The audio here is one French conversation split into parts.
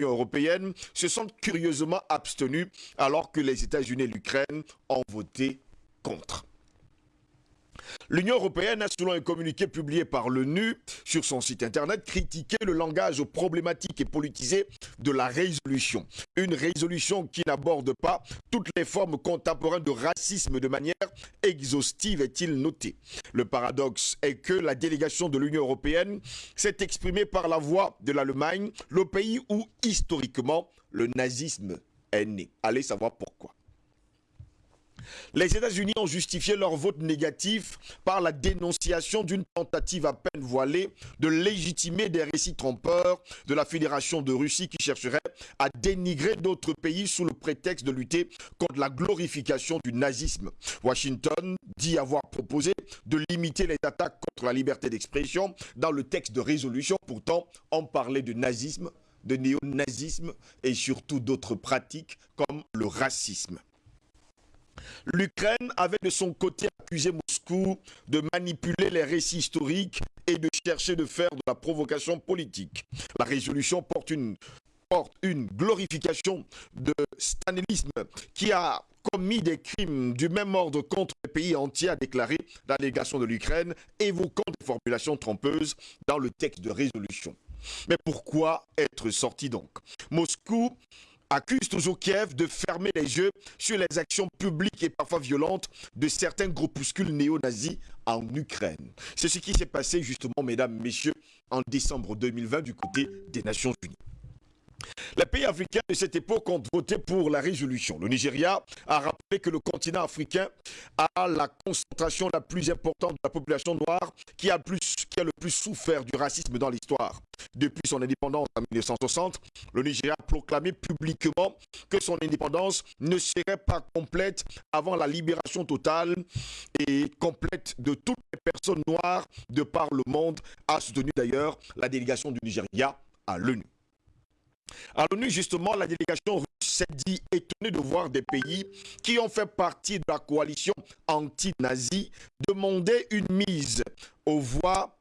européenne se sont curieusement abstenus alors que les États-Unis et l'Ukraine ont voté contre. L'Union européenne a, selon un communiqué publié par l'ONU sur son site internet, critiqué le langage problématique et politisé de la résolution. Une résolution qui n'aborde pas toutes les formes contemporaines de racisme de manière exhaustive, est-il noté. Le paradoxe est que la délégation de l'Union européenne s'est exprimée par la voix de l'Allemagne, le pays où historiquement le nazisme est né. Allez savoir pourquoi. Les États-Unis ont justifié leur vote négatif par la dénonciation d'une tentative à peine voilée de légitimer des récits trompeurs de la Fédération de Russie qui chercherait à dénigrer d'autres pays sous le prétexte de lutter contre la glorification du nazisme. Washington dit avoir proposé de limiter les attaques contre la liberté d'expression dans le texte de résolution. Pourtant, on parlait de nazisme de néo-nazisme et surtout d'autres pratiques comme le racisme. L'Ukraine avait de son côté accusé Moscou de manipuler les récits historiques et de chercher de faire de la provocation politique. La résolution porte une, glorification de stalinisme qui a commis des crimes du même ordre contre les pays entiers, a déclaré la délégation de l'Ukraine, évoquant des formulations trompeuses dans le texte de résolution. Mais pourquoi être sorti donc? Moscou accuse toujours Kiev de fermer les yeux sur les actions publiques et parfois violentes de certains groupuscules néo-nazis en Ukraine. C'est ce qui s'est passé justement, mesdames, messieurs, en décembre 2020 du côté des Nations Unies. Les pays africains de cette époque ont voté pour la résolution. Le Nigeria a rappelé que le continent africain a la concentration la plus importante de la population noire qui a, le plus souffert du racisme dans l'histoire. Depuis son indépendance en 1960, le Nigeria a proclamé publiquement que son indépendance ne serait pas complète avant la libération totale et complète de toutes les personnes noires de par le monde, a soutenu d'ailleurs la délégation du Nigeria à l'ONU. À l'ONU, justement, la délégation russe s'est dit étonnée de voir des pays qui ont fait partie de la coalition anti-nazie demander une mise aux voix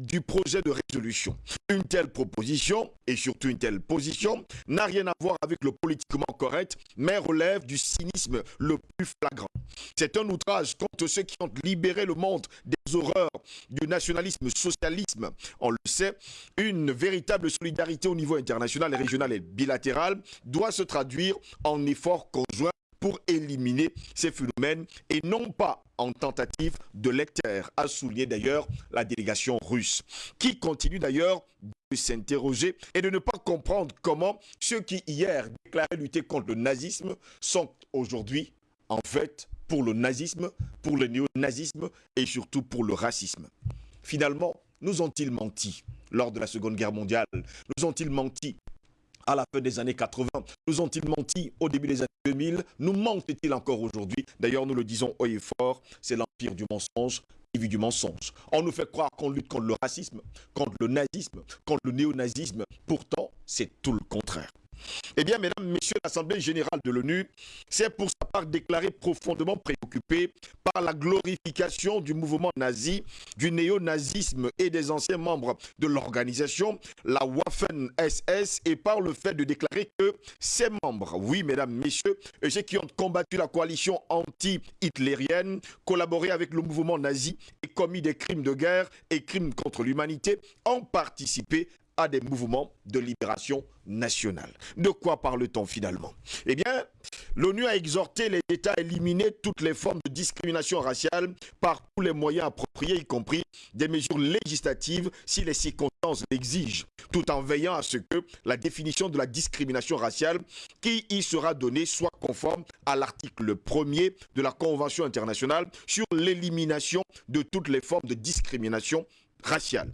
du projet de résolution. Une telle proposition, et surtout une telle position, n'a rien à voir avec le politiquement correct, mais relève du cynisme le plus flagrant. C'est un outrage contre ceux qui ont libéré le monde des horreurs du nationalisme socialisme. On le sait, une véritable solidarité au niveau international, régional et bilatéral doit se traduire en efforts conjoints pour éliminer ces phénomènes et non pas en tentative de lecteur, a souligné d'ailleurs la délégation russe, qui continue d'ailleurs de s'interroger et de ne pas comprendre comment ceux qui hier déclaraient lutter contre le nazisme sont aujourd'hui en fait pour le nazisme, pour le néo-nazisme et surtout pour le racisme. Finalement, nous ont-ils menti lors de la Seconde Guerre mondiale? Nous ont-ils menti à la fin des années 80 Nous ont-ils menti au début des années 2000 Nous mentent-ils encore aujourd'hui? D'ailleurs, nous le disons haut et fort, c'est l'empire du mensonge et du mensonge. On nous fait croire qu'on lutte contre le racisme, contre le nazisme, contre le néonazisme. Pourtant, c'est tout le contraire. Eh bien, mesdames, messieurs, l'Assemblée générale de l'ONU s'est pour sa part déclarée profondément préoccupée par la glorification du mouvement nazi, du néo-nazisme et des anciens membres de l'organisation, la Waffen-SS, et par le fait de déclarer que ces membres, oui, mesdames, messieurs, ceux qui ont combattu la coalition anti-hitlérienne, collaboré avec le mouvement nazi et commis des crimes de guerre et crimes contre l'humanité, ont participé des mouvements de libération nationale. De quoi parle-t-on finalement? Eh bien, l'ONU a exhorté les États à éliminer toutes les formes de discrimination raciale par tous les moyens appropriés, y compris des mesures législatives si les circonstances l'exigent, tout en veillant à ce que la définition de la discrimination raciale qui y sera donnée soit conforme à l'article 1er de la Convention internationale sur l'élimination de toutes les formes de discrimination raciale.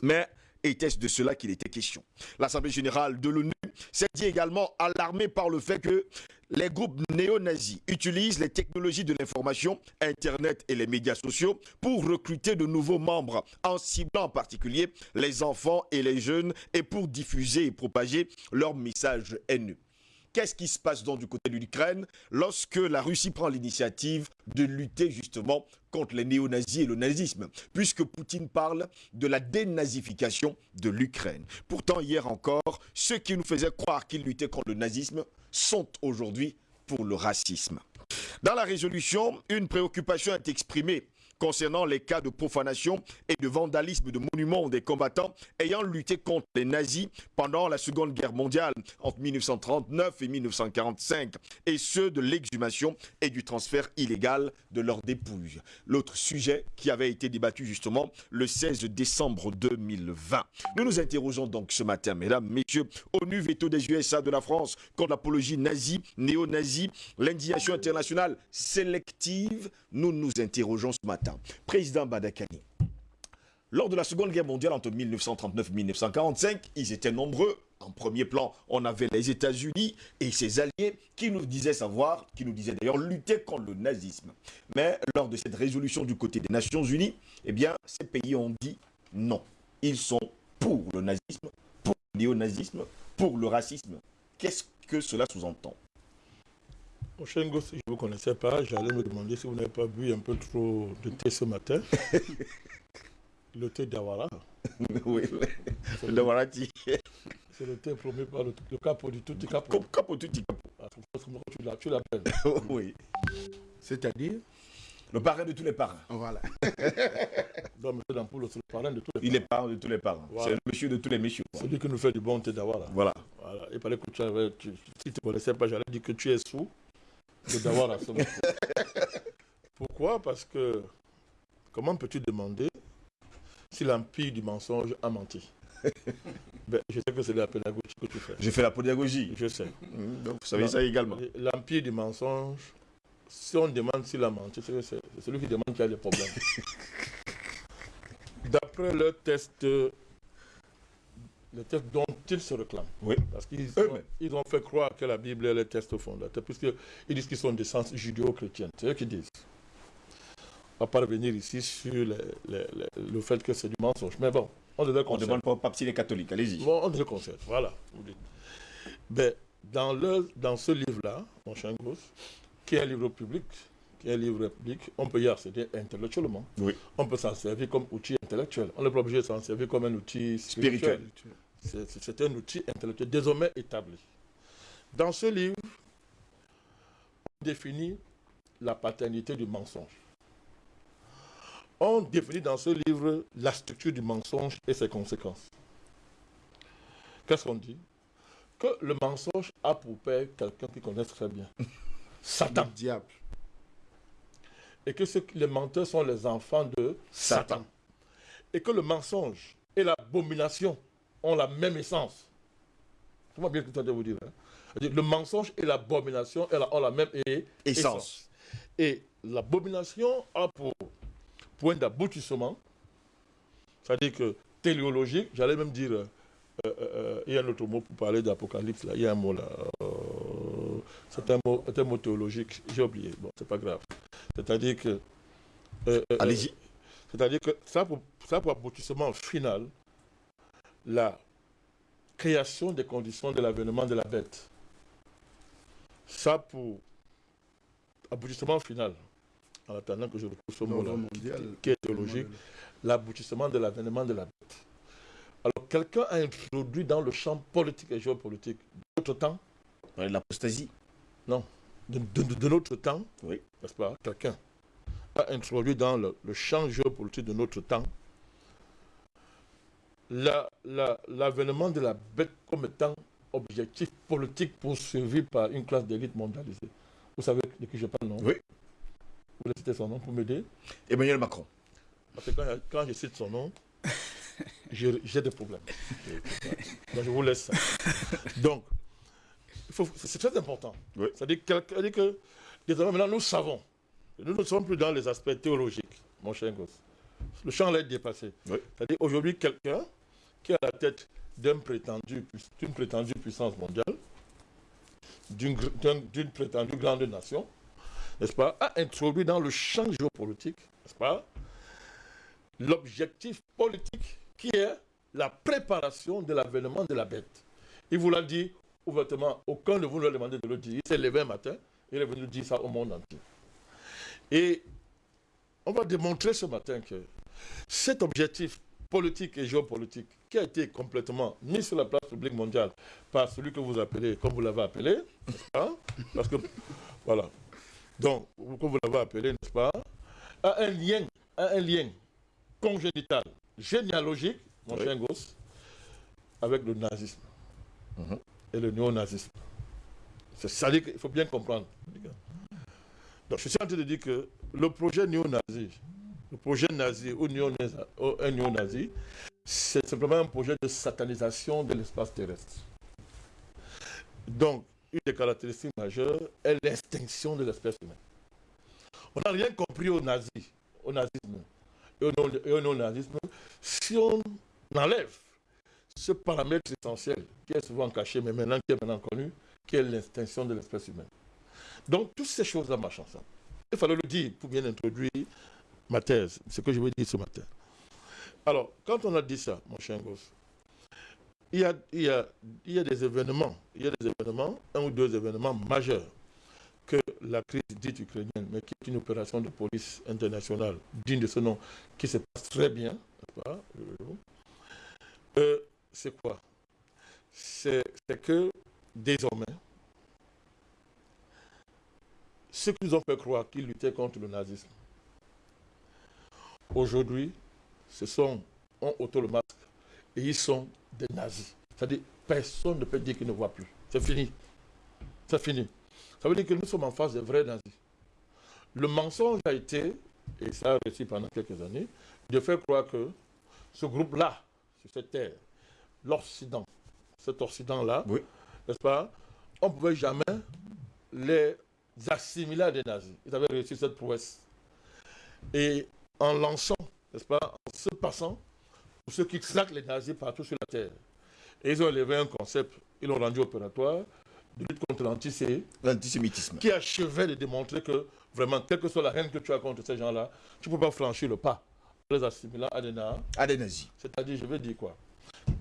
Mais était-ce de cela qu'il était question? L'Assemblée générale de l'ONU s'est dit également alarmée par le fait que les groupes néo-nazis utilisent les technologies de l'information, Internet et les médias sociaux pour recruter de nouveaux membres, en ciblant en particulier les enfants et les jeunes, et pour diffuser et propager leurs messages haineux. Qu'est-ce qui se passe donc du côté de l'Ukraine lorsque la Russie prend l'initiative de lutter justement contre les néo-nazis et le nazisme, puisque Poutine parle de la dénazification de l'Ukraine? Pourtant, hier encore, ceux qui nous faisaient croire qu'ils luttaient contre le nazisme sont aujourd'hui pour le racisme. Dans la résolution, une préoccupation est exprimée concernant les cas de profanation et de vandalisme de monuments des combattants ayant lutté contre les nazis pendant la Seconde Guerre mondiale entre 1939 et 1945 et ceux de l'exhumation et du transfert illégal de leurs dépouilles. L'autre sujet qui avait été débattu justement le 16 décembre 2020. Nous nous interrogeons donc ce matin, mesdames, messieurs, ONU veto des USA de la France contre l'apologie nazie, néo-nazie, l'indignation internationale sélective. Nous nous interrogeons ce matin. Président Badakani, lors de la Seconde Guerre mondiale entre 1939 et 1945, ils étaient nombreux. En premier plan, on avait les États-Unis et ses alliés qui nous disaient savoir, qui nous disaient d'ailleurs lutter contre le nazisme. Mais lors de cette résolution du côté des Nations Unies, eh bien, ces pays ont dit non. Ils sont pour le nazisme, pour le néonazisme, pour le racisme. Qu'est-ce que cela sous-entend? Si je ne vous connaissais pas, j'allais me demander si vous n'avez pas bu un peu trop de thé ce matin. le thé d'Awara. oui, le Dawarati. C'est le thé promis par le, le capo du tout capo. Capo tutti capo. Ah, tu l'appelles. oui. C'est-à-dire? Le parrain de tous les parrains. Voilà. Donc, M. Dampoule, c'est le parrain de tous les parrains. Il est parrain de tous les parrains. Voilà. C'est le monsieur de tous les messieurs. Celui qui nous fait du bon thé d'Awara. Voilà. Voilà. Que tu avais, tu- si tu ne connaissais pas, j'allais dire que tu es sous de. Pourquoi? Parce que comment peux-tu demander si l'empire du mensonge a menti? Ben, Je sais que c'est de la pédagogie que tu fais. J'ai fait la pédagogie. Je sais. Mmh, Donc, vous savez ça également. L'empire du mensonge, si on demande s'il a menti, c'est celui qui demande qui a des problèmes. D'après le test, le test dont ils se réclament, Oui. parce qu'ils ont, ils ont fait croire que la Bible est le test fondateur, puisqu'ils disent qu'ils sont d'essence judéo-chrétienne. C'est eux qui disent. On ne va pas revenir ici sur les- les- les- le fait que c'est du mensonge. Mais bon, on devait On demande pas au pape s'il est catholique. Allez-y. Bon, on le concerne, voilà. Ben, dans, le, dans ce livre-là, mon cher Gros, qui est un livre public, qui est un livre public, on peut y accéder intellectuellement. Oui. On peut s'en servir comme outil intellectuel. On n'est pas obligé de s'en servir comme un outil spirituel. Spirituel. C'est un outil intellectuel désormais établi. Dans ce livre, on définit la paternité du mensonge. On définit dans ce livre la structure du mensonge et ses conséquences. Qu'est-ce qu'on dit? Que le mensonge a pour père quelqu'un qui connaît très bien. Satan. diable. Et que ce- les menteurs sont les enfants de Satan. Satan. Et que le mensonge et l'abomination ont la même essence. Moi bien que je vous dire. hein. C'est-à-dire, Le mensonge et l'abomination ont la même é- Essence. Et l'abomination a pour point d'aboutissement, c'est-à-dire que téléologique, j'allais même dire, euh, euh, euh, il y a un autre mot pour parler d'Apocalypse, là, il y a un mot là, euh, c'est un mot, c'est un mot théologique, j'ai oublié, bon, c'est pas grave. C'est-à-dire que... Allez-y. c'est-à-dire que ça pour, ça pour aboutissement final la création des conditions de l'avènement de la bête. Ça pour aboutissement final, en attendant que je retrouve ce mot-là, qui est théologique, l'aboutissement de l'avènement de la bête. Alors, quelqu'un a introduit dans le champ politique et géopolitique d'autre temps, L'apostasie. de, de- de notre temps, Oui. n'est-ce pas, quelqu'un a introduit dans le, le champ géopolitique de notre temps la- la- l'avènement de la bête comme étant objectif politique poursuivi par une classe d'élite mondialisée. Vous savez de qui je parle, non? Oui. Vous voulez citer son nom pour m'aider? Emmanuel Macron. Parce que quand, quand je cite son nom, j'ai des problèmes. Donc je vous laisse ça. Donc, c'est très important. Oui. C'est-à-dire que, désormais, maintenant, nous savons. Nous ne sommes plus dans les aspects théologiques, mon cher gosse. Le champ est dépassé. Oui. C'est-à-dire aujourd'hui, quelqu'un qui est à la tête d'une prétendue puissance mondiale, d'une prétendue grande nation, n'est-ce pas, a introduit dans le champ géopolitique, n'est-ce pas, l'objectif politique qui est la préparation de l'avènement de la bête. Il vous l'a dit ouvertement, aucun de vous ne lui a demandé de le dire. Il s'est levé un matin, il est venu dire ça au monde entier. Et on va démontrer ce matin que cet objectif politique et géopolitique qui a été complètement mis sur la place publique mondiale par celui que vous appelez, comme vous l'avez appelé, n'est-ce pas? Parce que, voilà. Donc, comme vous l'avez appelé, n'est-ce pas? A un lien, a un lien congénital, généalogique, mon cher gosse, avec le nazisme mhm. et le néo-nazisme. C'est ça qu'il faut bien comprendre. Donc, je suis en train de dire que le projet néo-nazi, le projet nazi ou néo-nazi, c'est simplement un projet de satanisation de l'espace terrestre. Donc, une des caractéristiques majeures est l'extinction de l'espèce humaine. On n'a rien compris au nazi, au nazisme et au non-nazisme si on enlève ce paramètre essentiel qui est souvent caché, mais maintenant qui est maintenant connu, qui est l'extinction de l'espèce humaine. Donc, toutes ces choses-là marchent ensemble. Il fallait le dire pour bien introduire ma thèse, ce que je veux dire ce matin. Alors, quand on a dit ça, mon cher a, il y a des événements, il y a des événements, un ou deux événements majeurs que la crise dite ukrainienne, mais qui est une opération de police internationale digne de ce nom, qui se passe très bien, euh, c'est quoi? C'est que désormais, ceux qui nous ont fait croire qu'ils luttaient contre le nazisme, aujourd'hui, ce sont, ont auto le masque et ils sont des nazis. C'est-à-dire, personne ne peut dire qu'ils ne voient plus. C'est fini. C'est fini. Ça veut dire que nous sommes en face des vrais nazis. Le mensonge a été, et ça a réussi pendant quelques années, de faire croire que ce groupe-là, sur cette terre, l'Occident, cet Occident-là, n'est-ce pas, on ne pouvait jamais les assimiler à des nazis. Ils avaient réussi cette prouesse. Et en lançant, n'est-ce pas, en se passant pour ceux qui traquent les nazis partout sur la terre. Et ils ont élevé un concept, ils l'ont rendu opératoire, de lutte contre l'antisémitisme. Qui achevait de démontrer que, vraiment, quelle que soit la haine que tu as contre ces gens-là, tu ne peux pas franchir le pas les assimilant à des, à des nazis. C'est-à-dire, je veux dire quoi?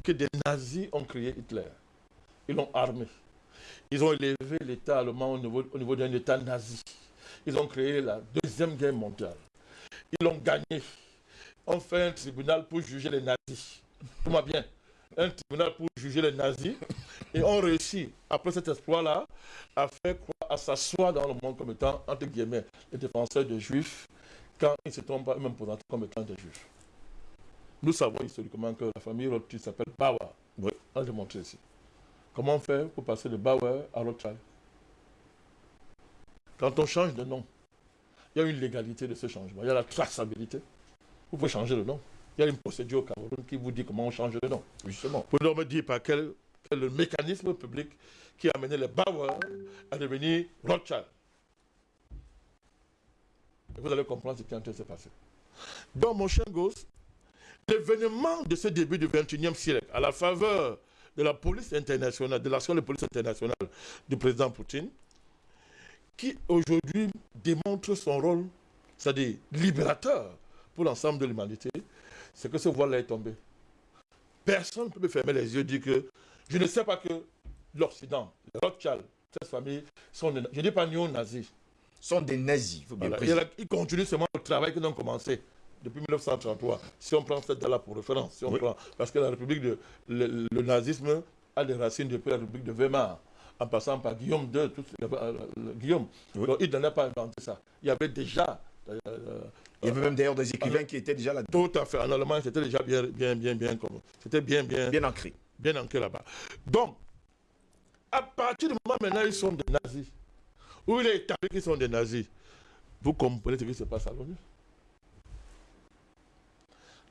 Que des nazis ont créé Hitler. Ils l'ont armé. Ils ont élevé l'État allemand au niveau, au niveau d'un État nazi. Ils ont créé la Deuxième Guerre mondiale. Ils l'ont gagné. On fait un tribunal pour juger les nazis. Tout bien. Un tribunal pour juger les nazis. Et on réussit, après cet exploit-là, à faire quoi? À s'asseoir dans le monde comme étant, entre guillemets, les défenseurs des juifs, quand ils ne se trompent pas eux-mêmes comme étant des juifs. Nous savons historiquement que la famille Rothschild s'appelle Bauer. Oui. On l'a démontré ici. Comment fait pour passer de Bauer à Rothschild? Quand on change de nom, il y a une légalité de ce changement. Il y a la traçabilité. Vous pouvez changer le nom. Il y a une procédure au Cameroun qui vous dit comment on change le nom. Justement. Vous pouvez me dire par quel, le mécanisme public qui a amené les Bauer à devenir Rothschild. Et vous allez comprendre ce qui est en train de se passer. Donc, mon cher gosse, l'événement de ce début du XXIe siècle, à la faveur de la police internationale, de l'action de police internationale du président Poutine, qui aujourd'hui démontre son rôle, c'est-à-dire libérateur pour l'ensemble de l'humanité, c'est que ce voile-là est tombé. Personne ne peut me fermer les yeux et dire que je ne sais pas que l'Occident, les Rothschild, cette famille, sont des, je ne dis pas néo-nazis. Sont des nazis, faut bien Ils continuent seulement le travail qu'ils ont commencé depuis 1933. Si on prend cette date-là pour référence, si on prend, parce que la République de, le, nazisme a des racines depuis la République de Weimar en passant par Guillaume II, tout, euh, Guillaume. il n'en a pas inventé ça. Il y avait déjà euh, il y avait même d'ailleurs des écrivains qui étaient déjà là dedans Tout à fait. En Allemagne, c'était déjà bien, bien, bien, bien, c'était bien, bien, bien ancré. Bien ancré là-bas. Donc, à partir du moment maintenant, ils sont des nazis. Où il est établi qu'ils sont des nazis. Vous comprenez ce qui se passe à l'ONU?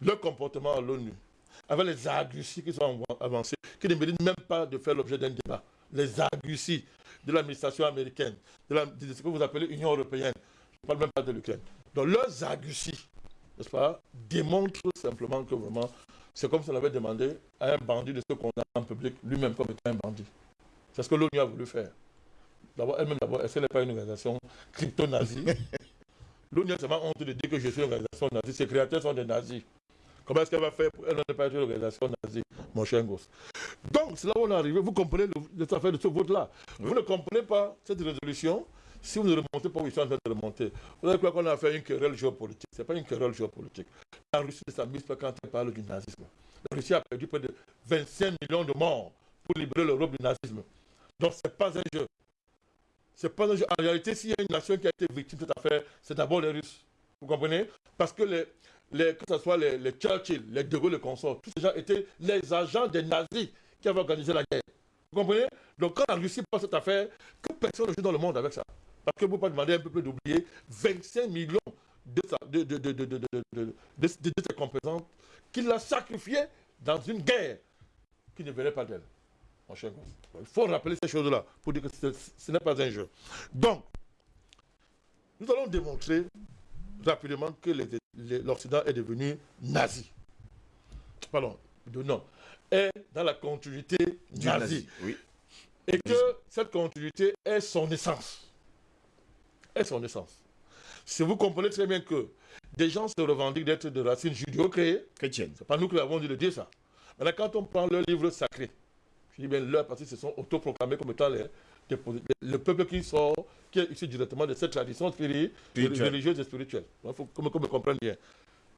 Le comportement à l'ONU, avec les arguties qui sont avancés, qui ne méritent même pas de faire l'objet d'un débat. Les arguties de l'administration américaine, de, de ce que vous appelez Union européenne, je ne parle même pas de l'Ukraine. Donc leurs arguties, n'est-ce pas, démontrent simplement que vraiment, c'est comme si on avait demandé à un bandit de se condamner en public lui-même comme étant un bandit. C'est ce que l'ONU a voulu faire. D'abord, elle-même, d'abord, est-ce qu'elle n'est pas une organisation crypto-nazie? L'ONU a seulement honte de dire que je suis une organisation nazie. Ses créateurs sont des nazis. Comment est-ce qu'elle va faire pour elle n'est pas une organisation nazie, mon cher gosse Donc, c'est là où on est arrivé. Vous comprenez les affaires de ce vote-là. Vous ne comprenez pas cette résolution si vous ne remontez pas où ils sont en train de remonter. Vous avez quoi qu'on a fait une querelle géopolitique. Ce n'est pas une querelle géopolitique. La Russie ne s'amuse pas quand elle parle du nazisme. La Russie a perdu près de 25 millions de morts pour libérer l'Europe du nazisme. Donc, ce n'est pas un jeu. C'est pas un jeu. En réalité, s'il y a une nation qui a été victime de cette affaire, c'est d'abord les Russes. Vous comprenez? Parce que les, les, que ce soit les, les, Churchill, les De Gaulle, les consorts, tous ces gens étaient les agents des nazis qui avaient organisé la guerre. Vous comprenez? Donc quand la Russie passe cette affaire, que personne ne joue dans le monde avec ça. Parce que vous pouvez demander un peu plus d'oublier 25 millions de, de, de, de, de, ses composantes qu'il a sacrifiées dans une guerre qui ne venait pas d'elle. Il faut rappeler ces choses-là pour dire que ce n'est pas un jeu. Donc, nous allons démontrer rapidement que l'Occident est devenu nazi. Pardon, de non. Est dans la continuité du nazi. Oui. Et que cette continuité est son essence. Est son essence. Si vous comprenez très bien que des gens se revendiquent d'être de racines judéo-chrétiennes, c'est pas nous qui avons dit de dire ça. Maintenant, quand on prend leur livre sacré, je dis bien leur parce qu'ils se sont autoproclamés comme étant les, le peuple qui sort, qui est issu directement de cette tradition religieuse et spirituelle. Il faut qu'on me comprenne bien.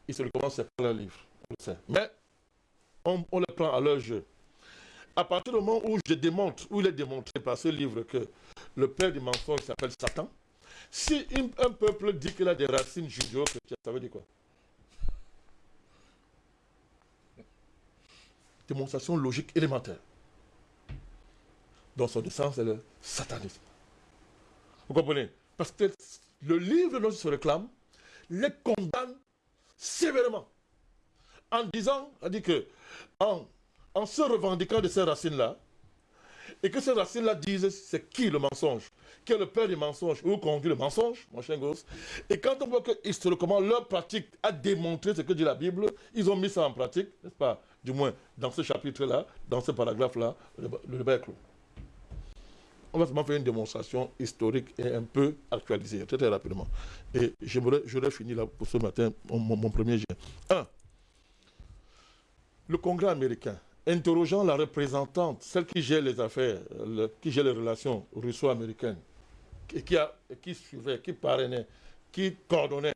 Ils se recommencent par leur livre, on le sait. Mais on, on les prend à leur jeu. À partir du moment où je démontre, où il est démontré par ce livre que le père du mensonge s'appelle Satan, si un peuple dit qu'il a des racines judéo-chrétiennes, ça veut dire quoi? Démonstration logique élémentaire. Dans son sens, c'est le satanisme. Vous comprenez? Parce que le livre dont il se réclame les condamne sévèrement. En disant, dit que, en, en se revendiquant de ces racines-là, et que ces racines-là disent c'est qui le mensonge? Qui est le père du mensonge? Où conduit le mensonge, mon chien gosse Et quand on voit que historiquement leur pratique a démontré ce que dit la Bible, ils ont mis ça en pratique, n'est-ce pas? Du moins, dans ce chapitre-là, dans ce paragraphe-là, le débat est clos on va seulement faire une démonstration historique et un peu actualisée, très, très rapidement. Et j'aurais fini là pour ce matin mon, premier jet. Un, le Congrès américain, interrogeant la représentante, celle qui gère les affaires, qui gère les relations russo-américaines, et qui, a, qui suivait, qui parrainait, qui coordonnait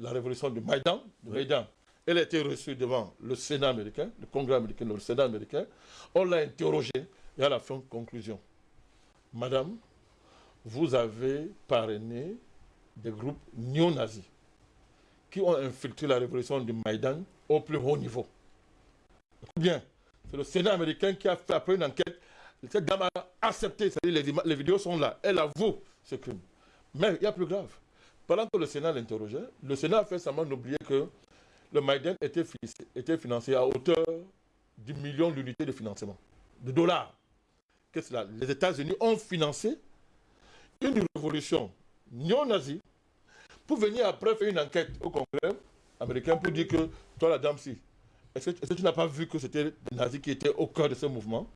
la révolution du Maïdan, du Maïdan. Elle a été reçue devant le Sénat américain, le Congrès américain, le Sénat américain. On l'a interrogée et à la fin, conclusion. Madame, vous avez parrainé des groupes néo-nazis qui ont infiltré la révolution du Maïdan au plus haut niveau. Bien, c'est le Sénat américain qui a fait après une enquête. Cette dame a accepté, c'est-à-dire les, les, vidéos sont là, elle avoue ce crime. Mais il y a plus grave. Pendant que le Sénat l'interrogeait, le Sénat a fait seulement d'oublier que le Maïdan était, était financé à hauteur du million d'unités de financement, de dollars les États-Unis ont financé une révolution néo-nazie pour venir après faire une enquête au Congrès américain pour dire que toi, la dame, si, est-ce que, tu n'as pas vu que c'était les nazis qui étaient au cœur de ce mouvement?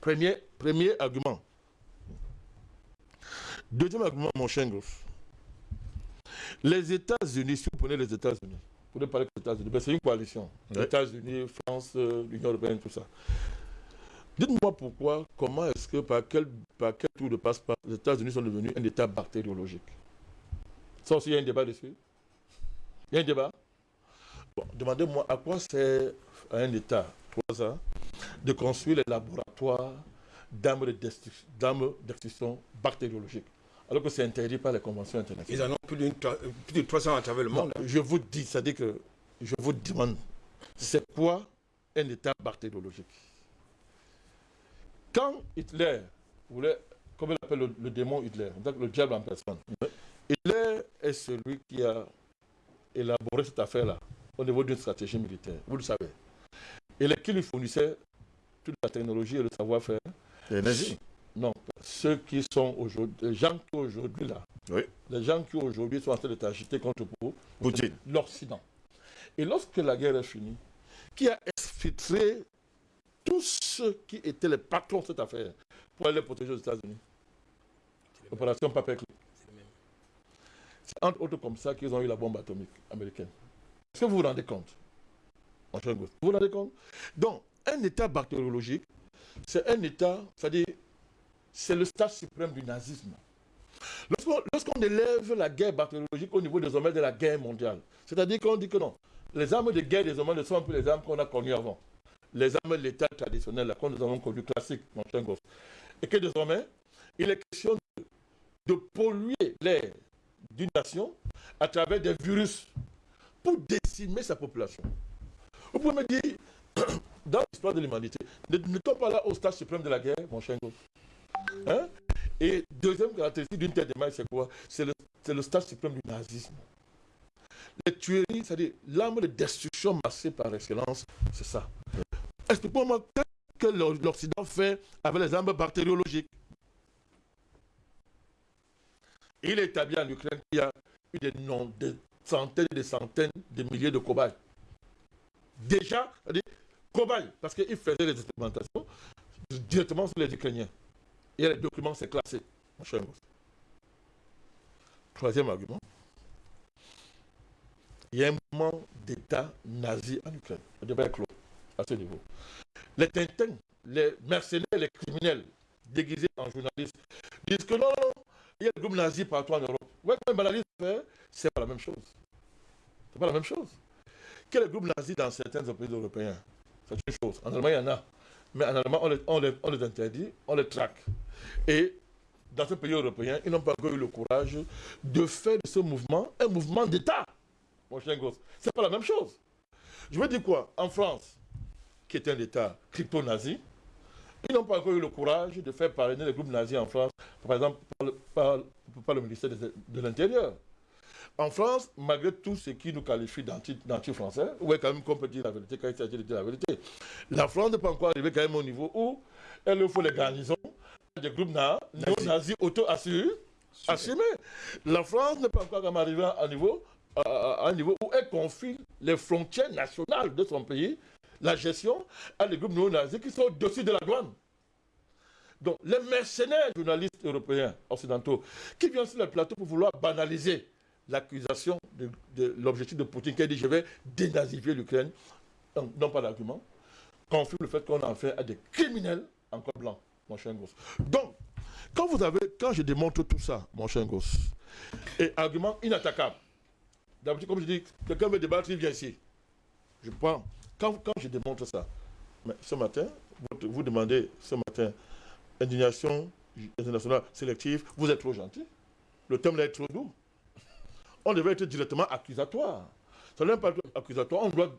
Premier, premier argument. Deuxième argument, mon cher Les États-Unis, si vous prenez les États-Unis, vous pouvez parler des États-Unis, c'est une coalition. Les États-Unis, France, euh, l'Union européenne, tout ça. Dites-moi pourquoi, comment est-ce que, par quel, par quel tour de passe-passe, les États-Unis sont devenus un État bactériologique? Ça aussi, il y a un débat dessus. Il y a un débat. Bon, Demandez-moi à quoi sert un État, trois ans, de construire les laboratoires d'armes de destruction bactériologique, alors que c'est interdit par les conventions internationales. Ils en ont plus, de 300 à travers le monde. je vous dis, c'est-à-dire que je vous demande, c'est quoi un État bactériologique? Quand Hitler voulait, comme il appelle le, démon Hitler, donc le diable en personne, Hitler est celui qui a élaboré cette affaire-là au niveau d'une stratégie militaire, vous le savez. Et qui lui fournissait toute la technologie et le savoir-faire Les nazis Non, ceux qui sont aujourd'hui, les gens qui aujourd'hui là, oui. les gens qui aujourd'hui sont en train de t'agiter contre l'Occident. Et lorsque la guerre est finie, qui a exfiltré tous ceux qui étaient les patrons de cette affaire pour aller protéger aux États-Unis. Opération Paperclip. C'est entre autres comme ça qu'ils ont eu la bombe atomique américaine. Est-ce que vous vous rendez compte? Vous vous rendez compte? Donc, un état bactériologique, c'est un état, c'est-à-dire, c'est le stade suprême du nazisme. Lorsqu'on élève la guerre bactériologique au niveau hommes de la guerre mondiale, c'est-à-dire qu'on dit que non, les armes de guerre hommes ne sont plus les armes qu'on a connues avant. Les armes de l'État traditionnel, là, que nous avons connues classiques, mon cher gosse. Et que désormais, il est question de, polluer l'air d'une nation à travers des virus pour décimer sa population. Vous pouvez me dire, dans l'histoire de l'humanité, ne, ne pas là au stade suprême de la guerre, mon cher gosse hein? Et deuxième caractéristique d'une telle démarche, c'est quoi? C'est le, le stade suprême du nazisme. Les tueries, c'est-à-dire l'arme de destruction massée par excellence, c'est ça. Expliquez-moi que l'Occident fait avec les armes bactériologiques. Il établit en Ukraine qu'il y a eu des, noms, des centaines et des centaines de milliers de cobayes. Déjà, cobayes, parce qu'ils faisaient les expérimentations directement sur les Ukrainiens. A les documents, c'est classé. Troisième argument. Il y a un mouvement d'État nazi en Ukraine. À ce niveau. Les Tintins, les mercenaires, les criminels déguisés en journalistes disent que non, non, il y a des groupes nazis partout en Europe. Ouais, quand même, fait, c'est pas la même chose. C'est pas la même chose. Quel est groupe nazi dans certains pays européens C'est une chose. En Allemagne, il y en a. Mais en Allemagne, on les interdit, on les traque. Et dans ce pays européen, ils n'ont pas encore eu le courage de faire de ce mouvement un mouvement d'État. Mon cher gosse, c'est pas la même chose. Je veux dire quoi? En France, qui est un État crypto-nazi, ils n'ont pas encore eu le courage de faire parrainer les groupes nazis en France, par exemple par, le ministère de, l'Intérieur. En France, malgré tout ce qui nous qualifie d'anti-français, est quand même qu'on peut dire la vérité quand il s'agit de dire la vérité, la France n'est pas encore arrivée quand même au niveau où elle faut les garnisons des groupes néo-nazis auto-assumés. La France n'est pas encore arrivée à un niveau, à un niveau où elle confie les frontières nationales de son pays, la gestion, à des groupes néo-nazis qui sont au-dessus de la douane. Donc, les mercenaires journalistes européens, occidentaux, qui viennent sur le plateau pour vouloir banaliser l'accusation de, l'objectif de Poutine qui a dit je vais dénazifier l'Ukraine, non pas d'argument, confirme le fait qu'on en fait à des criminels encore blancs mon cher gosse. Donc, quand vous avez, quand je démontre tout ça, mon cher gosse, et argument inattaquable, d'habitude, comme je dis, quelqu'un veut débattre, il vient ici. Je prends, quand, quand je démontre ça, ce matin, vous, vous demandez ce matin, indignation internationale sélective, vous êtes trop gentil. Le thème là est trop doux. On devait être directement accusatoire. Ça n'est pas accusatoire, on doit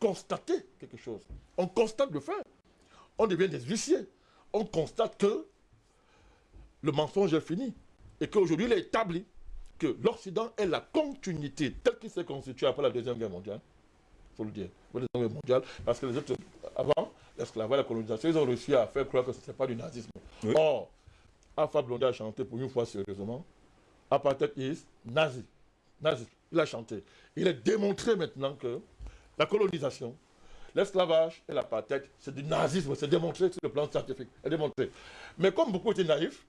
constater quelque chose. On constate le fait. On devient des huissiers on constate que le mensonge est fini et qu'aujourd'hui il est établi que l'Occident est la continuité telle qu'il s'est constitué après la Deuxième Guerre mondiale. Faut le dire. La Deuxième Guerre mondiale, parce que les autres, avant l'esclavage, la colonisation, ils ont réussi à faire croire que ce n'était pas du nazisme. Or, Alpha Blondy a chanté pour une fois sérieusement, apartheid is nazi. Nazi. Il a chanté. Il est démontré maintenant que la colonisation, L'esclavage et l'apartheid, c'est du nazisme, c'est démontré sur le plan scientifique, c'est démontré. Mais comme beaucoup étaient naïfs,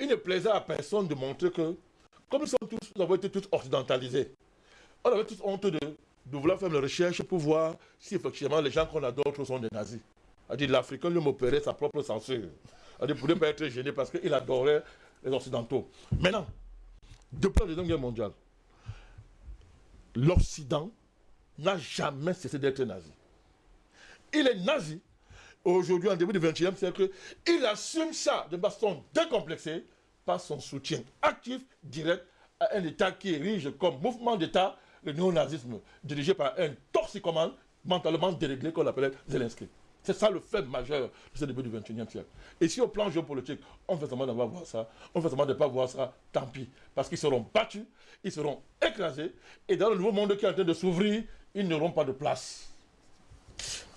il ne plaisait à personne de montrer que, comme nous, sommes tous, nous avons été tous occidentalisés, on avait tous honte de, vouloir faire une recherche pour voir si effectivement les gens qu'on adore sont des nazis. Dit l'Africain lui opérait sa propre censure. Dit pour ne pas être gêné parce qu'il adorait les Occidentaux. Maintenant, depuis la Deuxième Guerre mondiale, l'Occident n'a jamais cessé d'être nazi il est nazi. Aujourd'hui, en début du XXe siècle, il assume ça de façon décomplexée par son soutien actif, direct à un État qui érige comme mouvement d'État le néonazisme, dirigé par un toxicomane mentalement déréglé qu'on appelait Zelensky. C'est ça le fait majeur de ce début du XXIe siècle. Et si au plan géopolitique, on fait semblant d'avoir voir ça, on fait semblant de ne pas voir ça, tant pis. Parce qu'ils seront battus, ils seront écrasés, et dans le nouveau monde qui est en train de s'ouvrir, ils n'auront pas de place.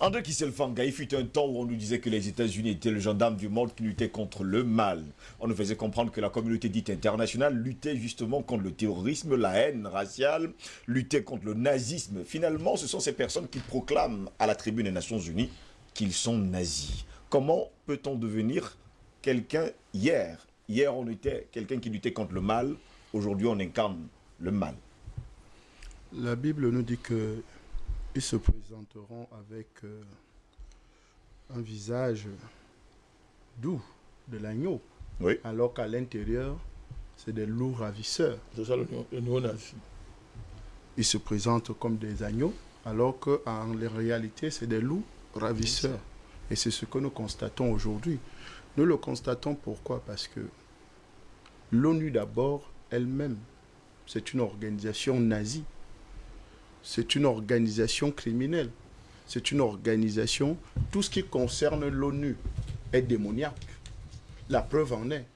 André Kisselfanga, il fut un temps où on nous disait que les États-Unis étaient le gendarme du monde qui luttait contre le mal. On nous faisait comprendre que la communauté dite internationale luttait justement contre le terrorisme, la haine raciale, luttait contre le nazisme. Finalement, ce sont ces personnes qui proclament à la tribune des Nations Unies qu'ils sont nazis. Comment peut-on devenir quelqu'un hier? Hier, on était quelqu'un qui luttait contre le mal. Aujourd'hui, on incarne le mal. La Bible nous dit que ils se présenteront avec euh, un visage doux de l'agneau, Oui. alors qu'à l'intérieur, c'est des loups ravisseurs. C'est ça le, le néo-nazi. Ils se présentent comme des agneaux, alors qu'en réalité, c'est des loups ravisseurs. Et c'est ce que nous constatons aujourd'hui. Nous le constatons pourquoi? Parce que l'ONU d'abord, elle-même, c'est une organisation nazie. C'est une organisation criminelle. C'est une organisation, tout ce qui concerne l'ONU est démoniaque. La preuve en est.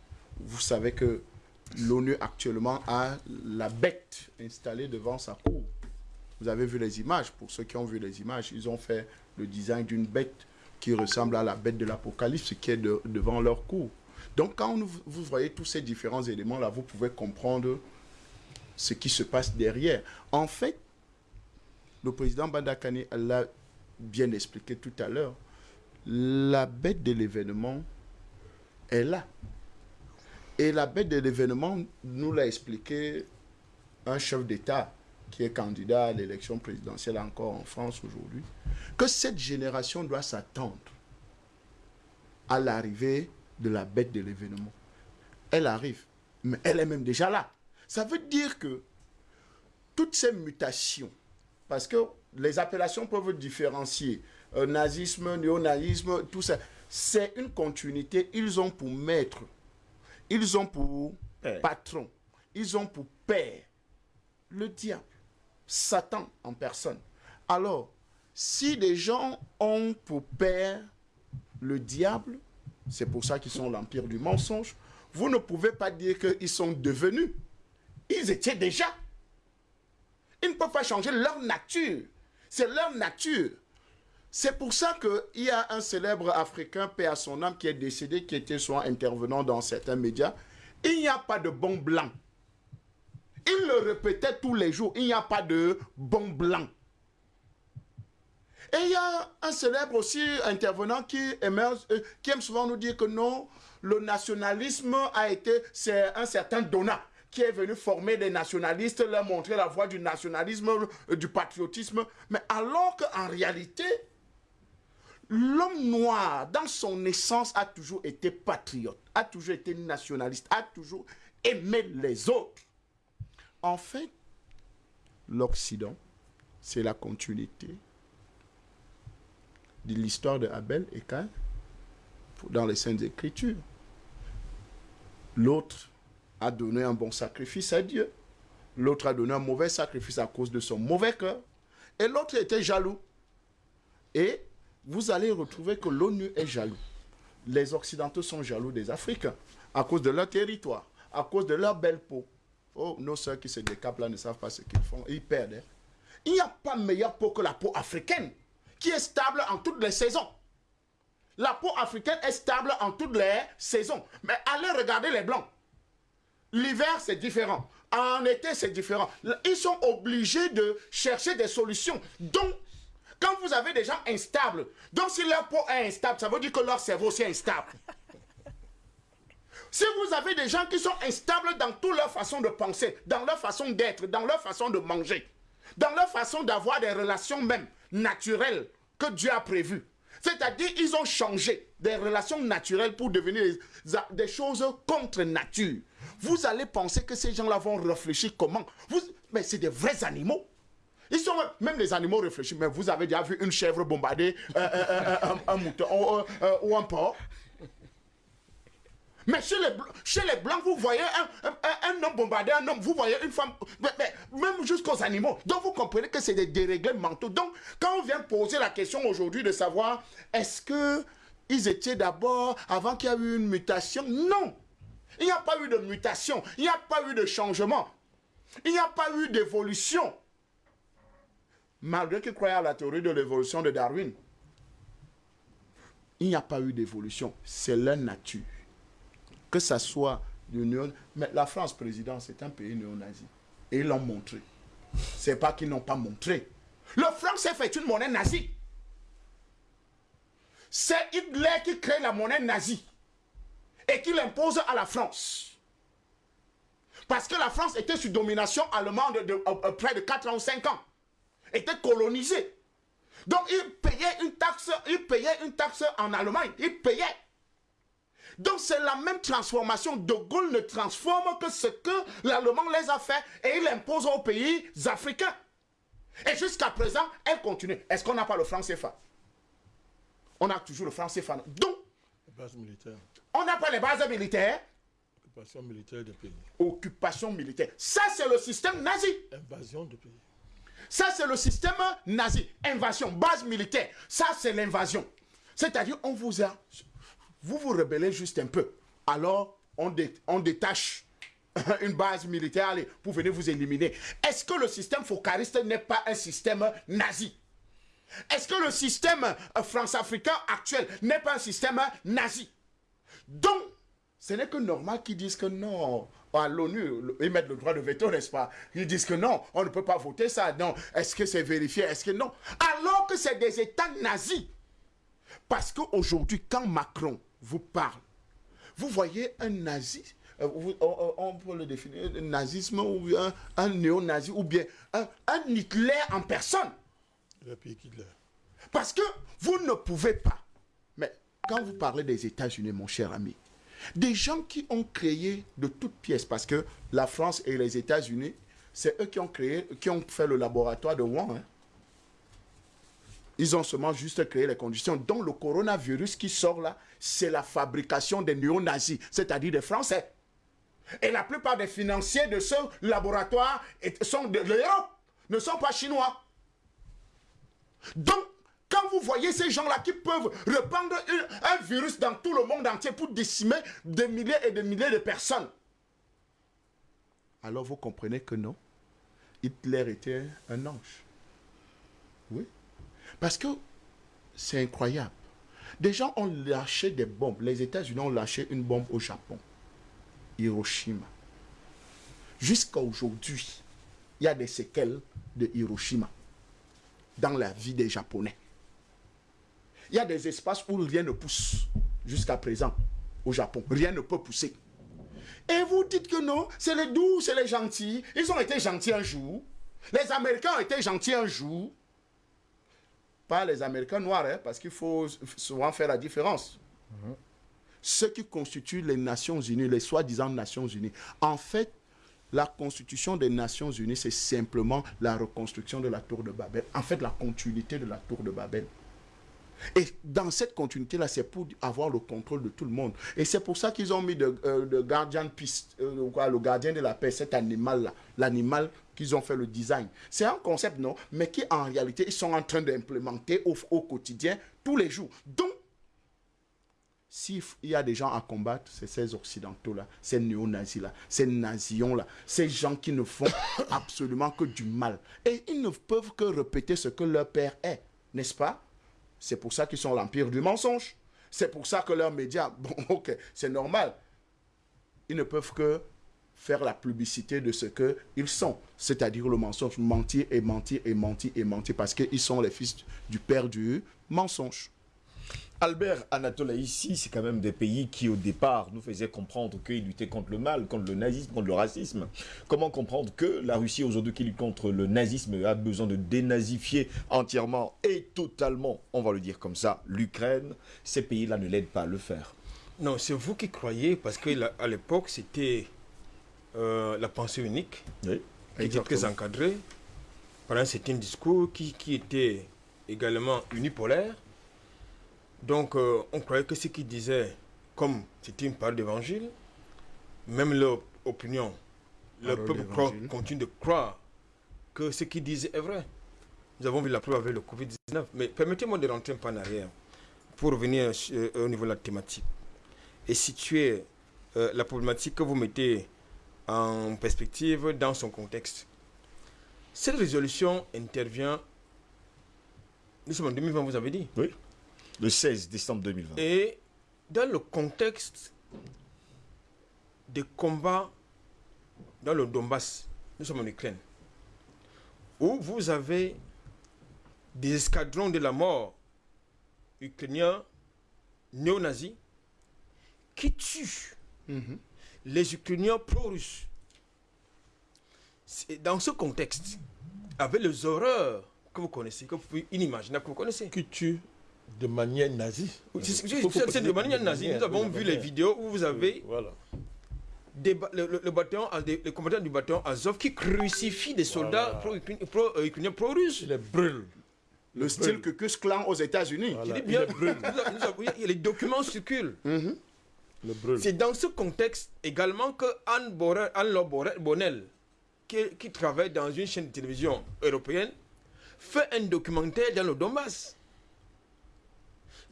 Vous savez que l'ONU actuellement a la bête installée devant sa cour. Vous avez vu les images. Pour ceux qui ont vu les images, ils ont fait le design d'une bête qui ressemble à la bête de l'Apocalypse qui est de- devant leur cour. Donc quand vous voyez tous ces différents éléments-là, vous pouvez comprendre ce qui se passe derrière. En fait, le président Bandakane l'a bien expliqué tout à l'heure. La bête de l'événement est là. Et la bête de l'événement nous l'a expliqué un chef d'État qui est candidat à l'élection présidentielle encore en France aujourd'hui, que cette génération doit s'attendre à l'arrivée de la bête de l'événement. Elle arrive, mais elle est même déjà là. Ça veut dire que toutes ces mutations, parce que les appellations peuvent différencier, euh, nazisme, néonazisme, tout ça, c'est une continuité. Ils ont pour maître, ils ont pour Père. patron, ils ont pour père le diable, Satan en personne. Alors, si des gens ont pour père le diable, c'est pour ça qu'ils sont l'empire du mensonge, vous ne pouvez pas dire qu'ils sont devenus. Ils étaient déjà. Ils ne peuvent pas changer leur nature. C'est leur nature. C'est pour ça qu'il y a un célèbre Africain, paix à son âme, qui est décédé, qui était souvent intervenant dans certains médias. Il n'y a pas de bon blanc. Il le répétait tous les jours. Il n'y a pas de bon blanc. Et il y a un célèbre aussi intervenant qui, euh, aime souvent nous dire que non, le nationalisme a été, un certain Donat qui est venu former des nationalistes, leur montrer la voie du nationalisme, euh, du patriotisme. Mais alors qu'en réalité, l'homme noir, dans son essence, a toujours été patriote, a toujours été nationaliste, a toujours aimé les autres. En fait, l'Occident, c'est la continuité de l'histoire de Abel et Cain dans les Saintes Écritures. L'autre a donné un bon sacrifice à Dieu. L'autre a donné un mauvais sacrifice à cause de son mauvais cœur. Et l'autre était jaloux. Et vous allez retrouver que l'ONU est jaloux. Les Occidentaux sont jaloux des Africains à cause de leur territoire, à cause de leur belle peau. Oh, nos soeurs qui se décapent là ne savent pas ce qu'ils font. Ils perdent. hein. Il n'y a pas meilleure peau que la peau africaine, qui est stable en toutes les saisons. La peau africaine est stable en toutes les saisons. Mais allez regarder les blancs. L'hiver, c'est différent. En été, c'est différent. Ils sont obligés de chercher des solutions. Donc, quand vous avez des gens instables, donc si leur peau est instable, ça veut dire que leur cerveau aussi est instable. Si vous avez des gens qui sont instables dans toute leur façon de penser, dans leur façon d'être, dans leur façon de manger, dans leur façon d'avoir des relations même naturelles que Dieu a prévues, c'est-à-dire ils ont changé des relations naturelles pour devenir des, choses contre nature. Vous allez penser que ces gens-là vont réfléchir comment Mais c'est des vrais animaux. Ils sont même les animaux réfléchissent. Mais vous avez déjà vu une chèvre bombarder euh, euh, euh, un, mouton ou, un porc mais chez les, chez les Blancs, vous voyez un, un- homme bombarder un homme, vous voyez une femme, mais, même jusqu'aux animaux. Donc vous comprenez que c'est des déréglés mentaux. Donc quand on vient poser la question aujourd'hui de savoir est-ce que ils étaient d'abord avant qu'il y ait eu une mutation Non. Il n'y a pas eu de mutation, il n'y a pas eu de changement, il n'y a pas eu d'évolution. Malgré qu'ils croyaient à la théorie de l'évolution de Darwin, il n'y a pas eu d'évolution. C'est leur nature que ça soit du néo... Mais la France, président, c'est un pays néo-nazi. Et ils l'ont montré. C'est pas qu'ils n'ont pas montré. Le franc s'est fait une monnaie nazie. C'est Hitler qui crée la monnaie nazie et qui l'impose à la France. Parce que la France était sous domination allemande de, euh, euh, près de 4 ans ou 5 ans. Était colonisée. Donc ils payaient une taxe, en Allemagne. Ils payaient. Donc c'est la même transformation. De Gaulle ne transforme que ce que l'Allemand les a fait et il impose aux pays africains. Et jusqu'à présent, elle continue. Est-ce qu'on n'a pas le franc CFA On a toujours le franc CFA. Donc, on n'a pas les bases militaires. Occupation militaire de pays. Occupation militaire. Ça, c'est le système nazi. Invasion de pays. Ça, c'est le système nazi. Invasion, base militaire. Ça, c'est l'invasion. C'est-à-dire, on vous a... Vous vous rebellez juste un peu. Alors, on, dé- on détache une base militaire allez, pour venir vous éliminer. Est-ce que le système focariste n'est pas un système nazi? Est-ce que le système euh, france-africain actuel n'est pas un système nazi? Donc, ce n'est que normal qu'ils disent que non. À l'ONU, ils mettent le droit de veto, n'est-ce pas? Ils disent que non, on ne peut pas voter ça. Non. Est-ce que c'est vérifié? Est-ce que non? Alors que c'est des États nazis. Parce qu'aujourd'hui, quand Macron vous parle, vous voyez un nazi, euh, on, peut le définir, un nazisme ou un, néo-nazi ou bien un, un en personne. Parce que vous ne pouvez pas. Mais quand vous parlez des États-Unis, mon cher ami, des gens qui ont créé de toutes pièces, parce que la France et les États-Unis, c'est eux qui ont créé, qui ont fait le laboratoire de Wuhan. hein. Ils ont seulement juste créé les conditions. Donc le coronavirus qui sort là, c'est la fabrication des néo-nazis, c'est-à-dire des Français. Et la plupart des financiers de ce laboratoire sont de l'Europe, ne sont pas chinois. Donc, quand vous voyez ces gens-là qui peuvent répandre un virus dans tout le monde entier pour décimer des milliers et des milliers de personnes, alors vous comprenez que non, Hitler était un ange. Oui. Parce que c'est incroyable. Des gens ont lâché des bombes. Les États-Unis ont lâché une bombe au Japon. Hiroshima. Jusqu'à aujourd'hui, il y a des séquelles de Hiroshima dans la vie des Japonais. Il y a des espaces où rien ne pousse jusqu'à présent au Japon. Rien ne peut pousser. Et vous dites que non, c'est les doux, c'est les gentils. Ils ont été gentils un jour. Les Américains ont été gentils un jour. Pas les Américains noirs, hein, parce qu'il faut souvent faire la différence. Ce qui constitue les Nations Unies, les soi-disant Nations Unies, en fait, la constitution des Nations Unies, c'est simplement la reconstruction de la tour de Babel. En fait, la continuité de la tour de Babel. Et dans cette continuité-là, c'est pour avoir le contrôle de tout le monde. Et c'est pour ça qu'ils ont mis de, euh, euh, le gardien de la paix, cet animal-là, l'animal qu'ils ont fait le design. C'est un concept, non, mais qui en réalité, ils sont en train d'implémenter au, au quotidien, tous les jours. Donc, s'il y a des gens à combattre, c'est ces occidentaux-là, ces néo-nazis-là, ces nazions-là, ces gens qui ne font absolument que du mal. Et ils ne peuvent que répéter ce que leur père est, n'est-ce pas? C'est pour ça qu'ils sont l'empire du mensonge. C'est pour ça que leurs médias, bon, ok, c'est normal. Ils ne peuvent que faire la publicité de ce qu'ils sont, c'est-à-dire le mensonge, mentir et mentir et mentir et mentir, parce qu'ils sont les fils du père du mensonge. Albert Anatola, ici, c'est quand même des pays qui, au départ, nous faisaient comprendre qu'ils luttaient contre le mal, contre le nazisme, contre le racisme. Comment comprendre que la Russie, aujourd'hui, qui lutte contre le nazisme, a besoin de dénazifier entièrement et totalement, on va le dire comme ça, l'Ukraine? Ces pays-là ne l'aident pas à le faire. Non, c'est vous qui croyez, parce qu'à l'époque, c'était euh, la pensée unique, Oui. qui était très encadrée par un certain discours qui, qui était également unipolaire. Donc, euh, on croyait que ce qu'ils disaient, comme c'était une parole d'évangile, même leur opinion, le peuple croit- continue de croire que ce qu'ils disaient est vrai. Nous avons vu la preuve avec le Covid-19. Mais permettez-moi de rentrer un peu en arrière pour revenir euh, au niveau de la thématique et situer euh, la problématique que vous mettez en perspective dans son contexte. Cette résolution intervient, nous sommes en 2020, vous avez dit, Oui. Le 16 décembre 2020. et dans le contexte des combats dans le Donbass, nous sommes en Ukraine, où vous avez des escadrons de la mort ukrainiens néo-nazis qui tuent les Ukrainiens pro-russes dans ce contexte, avec les horreurs que vous connaissez, que vous pouvez imaginer, que vous connaissez. Qui tue de manière nazie. C'est- de manière nazie. Nous avons vu les vidéos où vous avez Voilà. des ba- le, le- le bataillon, des- les combattants du bataillon Azov qui crucifient des soldats pro-ukrainiens, pro, ukrainiens, pro-russes. Il les brûle. Le style que Kus Clan aux États-Unis. Voilà. Il brûle. les documents circulent. Mhm. C'est dans ce contexte également que Anne, Borel, Anne Bonnel, qui, qui travaille dans une chaîne de télévision européenne, fait un documentaire dans le Donbass,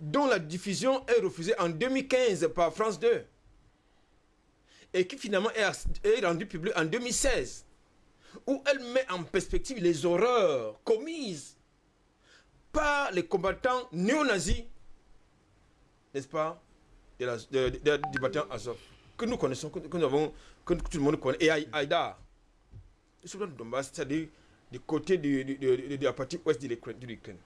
dont la diffusion est refusée en 2015 par France 2, et qui finalement est, as- est rendu public en 2016, où elle met en perspective les horreurs commises par les combattants néo-nazis, n'est-ce pas, de la- de- du bataillon Azov, que nous connaissons, que, nous avons, que tout le monde connaît, et Aï- Aïda, le de Donbass, c'est-à-dire du côté du- du- de la partie ouest de l'Ukraine.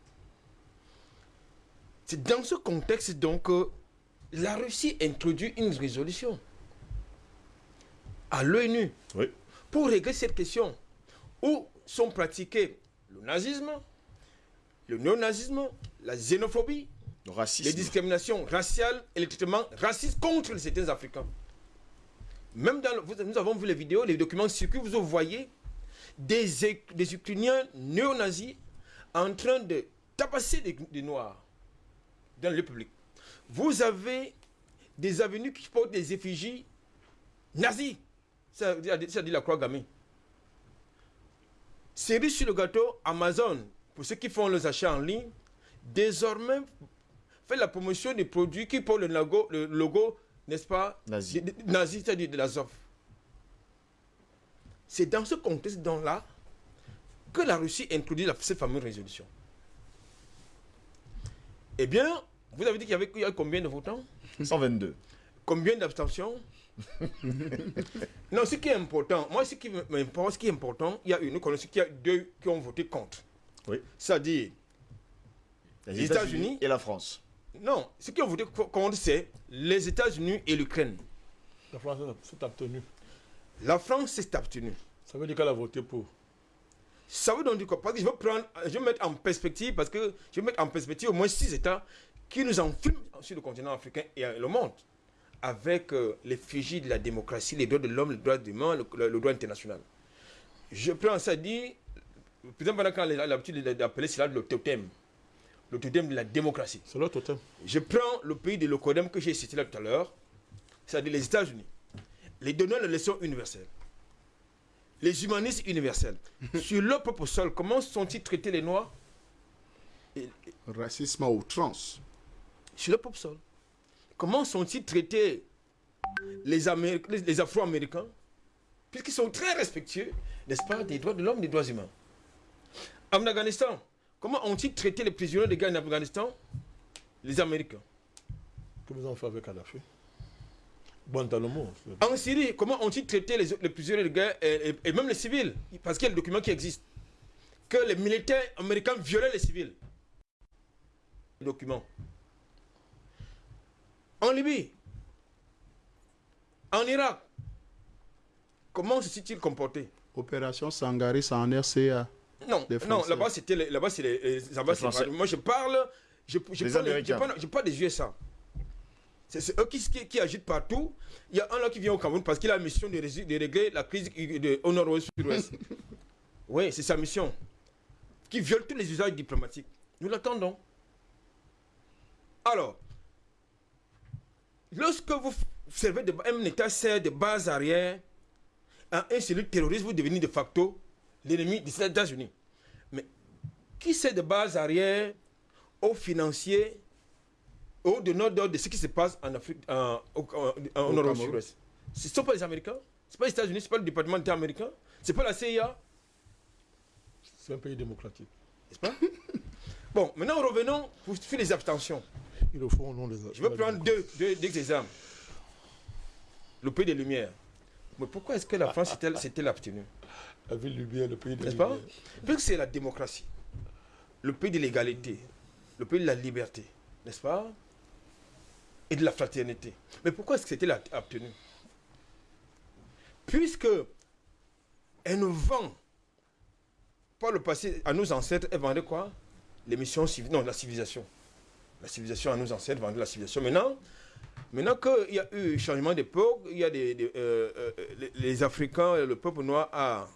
C'est dans ce contexte donc que la Russie introduit une résolution à l'ONU Oui. pour régler cette question où sont pratiqués le nazisme, le néonazisme, la xénophobie, Le les discriminations raciales et les traitements racistes contre certains Africains. Même dans le- nous avons vu les vidéos, les documents circulent, vous voyez des Ukrainiens néo-nazis en train de tabasser des, des Noirs dans le public. Vous avez des avenues qui portent des effigies nazis, c'est-à-dire c'est-à-dire la croix gammée. Cerise sur le gâteau, Amazon, pour ceux qui font les achats en ligne, désormais fait la promotion des produits qui portent le logo, le logo n'est-ce pas, Nazi. nazi, c'est-à-dire de l'Azov. C'est dans ce contexte là que la Russie introduit la, cette fameuse résolution. Eh bien, vous avez dit qu'il y avait il y a combien de votants? 122. Combien d'abstentions? Non, ce qui est important, moi, ce qui m'importe, ce qui est important, il y a une, nous connaissons qu'il y a deux qui ont voté contre. Oui. C'est-à-dire, Les, Les États-Unis et la France. non, ce qui ont voté co- contre, c'est les États-Unis et l'Ukraine. La France s'est abstenue. La France s'est abstenue. Ça veut dire qu'elle a voté pour. Ça veut donc dire quoi? Parce que je veux prendre, je veux mettre en perspective, parce que je veux mettre en perspective au moins six États qui nous enfument sur le continent africain et le monde avec euh, l'effigie de la démocratie, les droits de l'homme, les droits de l'humain, le, le- le droit international. Je prends ça dit, le président Banaka a l'habitude d'appeler cela le totem, le totem de la démocratie. C'est leur totem. Je prends le pays de l'Ocodem que j'ai cité là tout à l'heure, c'est-à-dire les États-Unis, les donneurs de leçons universelles, les humanistes universels. Sur leur propre sol, comment sont-ils traités les Noirs? Et- Racisme à outrance. Sur leur propre sol. Comment sont-ils traités les, les- les Afro-Américains? Puisqu'ils sont très respectueux, n'est-ce pas, des droits de l'homme, des droits humains. En Afghanistan, comment ont-ils traité les prisonniers de guerre en Afghanistan? Les Américains. Que vous en faites avec Kadhafi Guantanamo. En Syrie, comment ont-ils traité les, les prisonniers de guerre et, et- et même les civils? Parce qu'il y a le document qui existe. Que les militaires américains violaient les civils. Le document. En Libye, en Irak, comment se sont-ils comportés Opération Sangaris en RCA. Non, Les non là-bas c'était les, là-bas, c'est les, les. Français. Moi je parle, je, je Les parle, je parle- je parle des USA. C'est eux qui, qui, qui agitent partout. Il y a un là qui vient au Cameroun parce qu'il a la mission de, de régler la crise de, au nord-ouest sud-ouest. oui, c'est sa mission. Qui viole tous les usages diplomatiques. Nous l'attendons. Alors, lorsque vous servez de un État sert de base arrière à un cellule terroriste, vous devenez de facto l'ennemi des États-Unis. Mais qui sert de base arrière aux financiers, aux donneurs d'ordre de ce qui se passe en Afrique, en, sud-ouest? Ce ne sont pas les Américains, ce pas les États-Unis, ce n'est pas le département d'État américain, ce n'est pas la CIA, C'est un pays démocratique. n'est-ce pas? Bon, maintenant revenons pour les abstentions. Ils le font au nom des. Je vais prendre deux, deux, deux exemples. Le pays des Lumières. Mais pourquoi est-ce que la France s'était abstenue? La ville lumière, le pays des. N'est-ce pas? Lumières. Puisque c'est la démocratie, le pays de l'égalité, le pays de la liberté, n'est-ce pas? Et de la fraternité. Mais pourquoi est-ce que c'était obtenu Puisque Elle nous vend, par le passé, à nos ancêtres, elle vendait quoi? Les missions civiles, non, la civilisation. La civilisation à nos ancêtres vendait la civilisation. Maintenant, maintenant qu'il y a eu changement d'époque, il y a des, euh, euh, les, les Africains, le peuple noir a,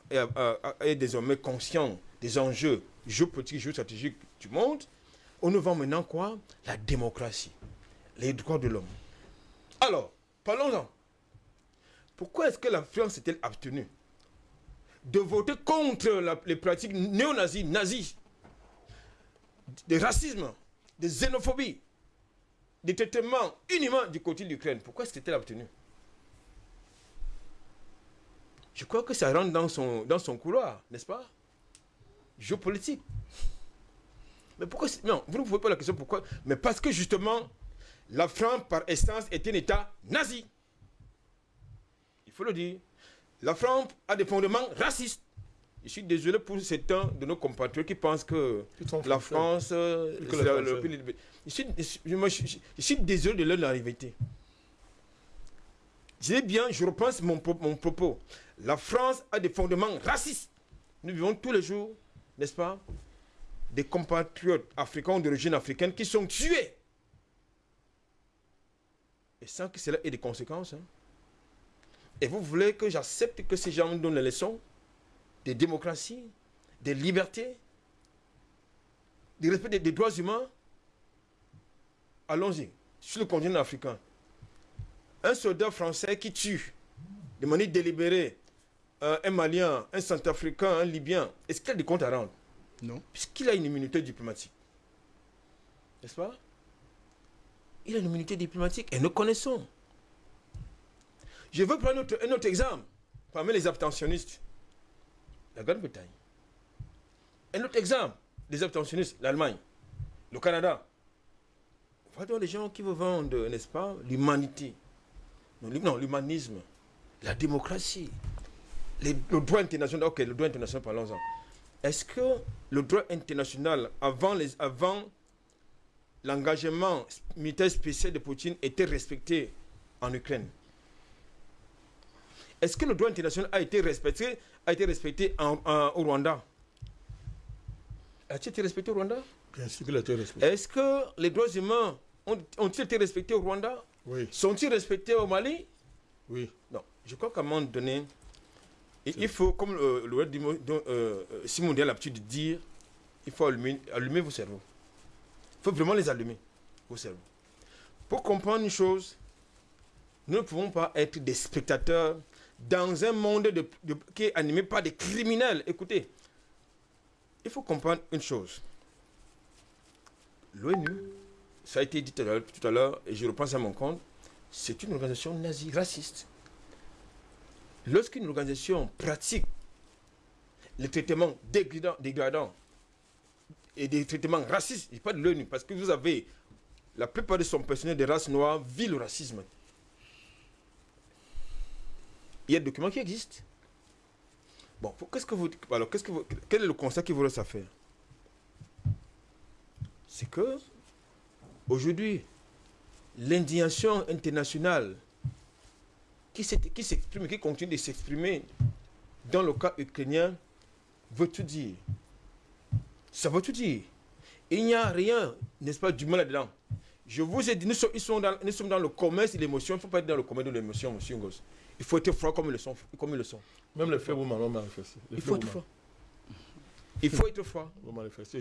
est, désormais conscient des enjeux géopolitiques, géostratégiques du monde. On nous vend maintenant quoi? La démocratie, les droits de l'homme. Alors, parlons-en. Pourquoi est-ce que la France s'est-elle abstenue de voter contre les pratiques néo-nazis, nazis, de racisme, de xénophobie, des traitements inhumains du côté de l'Ukraine Pourquoi qu'elle abstenue Je crois que ça rentre dans son, dans son couloir, n'est-ce pas? Géopolitique. Mais pourquoi Non, vous ne pouvez pas la question pourquoi. Mais parce que justement, la France, par essence, est un État nazi. Il faut le dire. La France a des fondements racistes. Je suis désolé pour certains de nos compatriotes qui pensent que la. France, euh, Que la- le Français. pays de- je suis, je, moi, je- je- je suis désolé de leur arrivée. Je dis bien, je repense mon, pro- mon propos. La France a des fondements racistes. Nous vivons tous les jours, n'est-ce pas, des compatriotes africains ou d'origine africaine qui sont tués. Et sans que cela ait des conséquences. hein. Et vous voulez que j'accepte que ces gens me donnent les leçons? De démocratie, de liberté, du respect des, des droits humains Allons-y. Sur le continent africain, un soldat français qui tue de manière délibérée euh, un Malien, un Centrafricain, un Libyen, est-ce qu'il a des comptes à rendre? Non. Puisqu'il a une immunité diplomatique. N'est-ce pas? Il a une immunité diplomatique et nous connaissons. Je veux prendre un autre, un autre exemple parmi les abstentionnistes. La Grande-Bretagne. Un autre exemple des abstentionnistes, l'Allemagne, le Canada. Voilà les gens qui vous vendent, n'est-ce pas, l'humanité. Non, l'hum- non, l'humanisme, la démocratie, le droit international. Ok, le droit international, parlons-en. Est-ce que le droit international, avant, les, avant l'engagement militaire spécial de Poutine, était respecté en Ukraine? Est-ce que le droit international a été respecté, a été respecté en- en- au Rwanda A-t-il été respecté au Rwanda? Bien sûr qu'il a été respecté. Est-ce que les droits humains ont- ont-ils été respectés au Rwanda? Oui, Sont-ils respectés au Mali? Oui. Non. Je crois qu'à un moment donné, il, faut, comme euh, le euh, euh, Simon a l'habitude de dire, il faut allumer, allumer vos cerveaux. Il faut vraiment les allumer, vos cerveaux. Pour comprendre une chose, nous ne pouvons pas être des spectateurs dans un monde de- de- qui est animé par des criminels. Écoutez, il faut comprendre une chose. L'ONU, ça a été dit tout à l'heure- et je repense à mon compte, c'est une organisation nazie, raciste. Lorsqu'une organisation pratique les traitements dégradants, et des traitements racistes, je pas de l'ONU, parce que vous avez la plupart de son personnel de race noire vit le racisme. Il y a des documents qui existent. Bon, qu'est-ce que vous, alors, qu'est-ce que vous- quel est le constat qui vous reste à faire? C'est que aujourd'hui, l'indignation internationale qui s'exprime, qui continue de s'exprimer dans le cas ukrainien, veut tout dire. Ça veut tout dire. Il n'y a rien, n'est-ce pas, du mal là-dedans. Je vous ai dit, nous sommes, ils sont dans, nous sommes dans le commerce de l'émotion. Il ne faut pas être dans le commerce de l'émotion, monsieur Ngos. Il faut être froid comme ils le sont. Comme ils le sont. Même les faits vous m'ont manifesté. Il faut être froid. Il faut être froid. c'est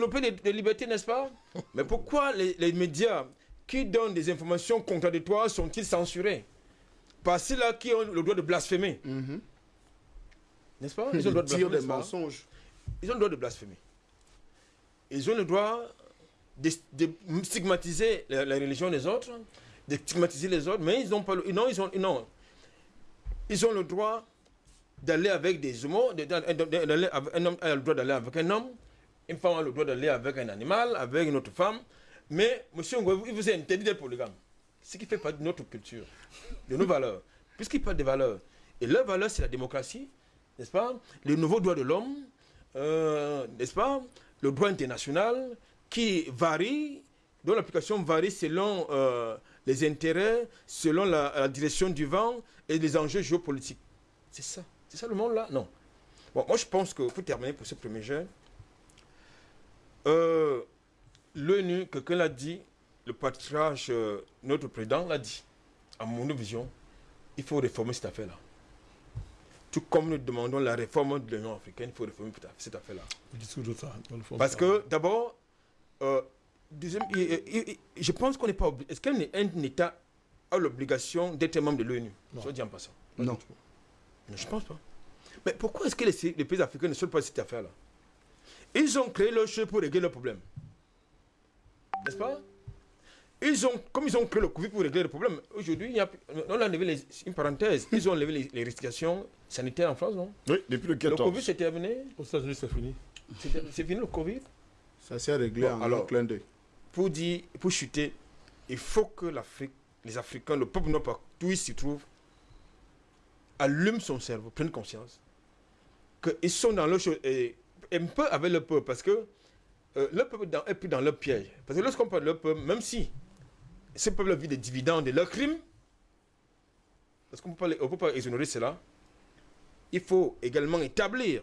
le pays de, de liberté, n'est-ce pas? Mais pourquoi les, les médias qui donnent des informations contradictoires sont-ils censurés? Par ceux-là qui ont le droit de blasphémer, Mhm. n'est-ce pas? Ils ont le droit de Dire blasphémer. des mensonges. Ils ont le droit de blasphémer. Ils ont le droit de, de stigmatiser la, la religion des autres, de stigmatiser les autres, mais ils n'ont pas le, non, ils ont, non. Ils ont le droit d'aller avec des avec- un homme a le droit d'aller avec un homme, une femme a le droit d'aller avec un animal, avec une autre femme, mais monsieur il vous est interdit d'être polygame. Ce qui fait partie de notre culture, de nos valeurs. Puisqu'il parle des valeurs. Et leur valeur, c'est la démocratie, n'est-ce pas? Les nouveaux droits de l'homme, euh, n'est-ce pas? Le droit international qui varie, dont l'application varie selon euh, les intérêts, selon la, la direction du vent et les enjeux géopolitiques. C'est ça. C'est ça le monde là Non. Bon, moi je pense que pour terminer pour ce premier jeu, euh, l'ONU, quelqu'un l'a dit, le patriarche, euh, notre président l'a dit, à mon vision, il faut réformer cette affaire-là. Tout comme nous demandons la réforme de l'Union africaine, il faut réformer cette affaire-là. Parce que d'abord, euh, je pense qu'on n'est pas obligé. Est-ce qu'un État a l'obligation d'être membre de l'ONU? Je dis en passant. Non. Je ne pense pas. Mais pourquoi est-ce que les, pays africains ne sont pas cette affaire-là? Ils ont créé leur jeu pour régler le problème. N'est-ce pas? Ils ont, comme ils ont créé le Covid pour régler le problème, aujourd'hui, on a levé une parenthèse, ils ont levé les, restrictions sanitaires en France, non? Oui, depuis le 14. Le Covid, c'est terminé Aux États-Unis, c'est fini. C'est fini le Covid? Ça s'est réglé en alors, clin d'œil. Pour, dire, pour chuter, il faut que l'Afrique, les Africains, le peuple noir, tout il s'y trouve, allume son cerveau, prenne conscience qu'ils sont dans le chose, et un peu avec le peuple, parce que euh, le peuple est plus dans le piège. Parce que lorsqu'on parle de le peuple, même si ce peuple vit des dividendes de leurs crimes, parce qu'on ne peut pas exonérer cela, il faut également établir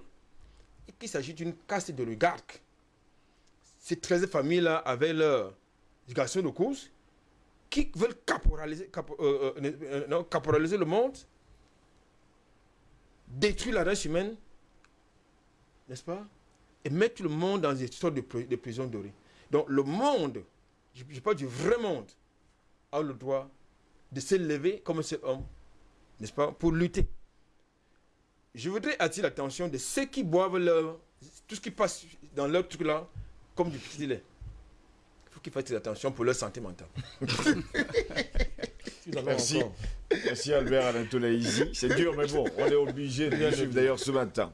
qu'il s'agit d'une caste de l'oligarque. Ces 13 familles-là, avec leur éducation de course, qui veulent caporaliser, euh, euh, caporaliser le monde, détruire la race humaine, n'est-ce pas Et mettre le monde dans une sorte de, prison dorée. Donc le monde, je, parle du vrai monde, a le droit de s'élever comme cet homme, n'est-ce pas, pour lutter. Je voudrais attirer l'attention de ceux qui boivent leur, tout ce qui passe dans leur truc là, comme du petit lait. Il faut qu'ils fassent attention pour leur santé mentale. Merci. Merci Albert Alain C'est dur, mais bon, on est obligé de suivre d'ailleurs ce matin.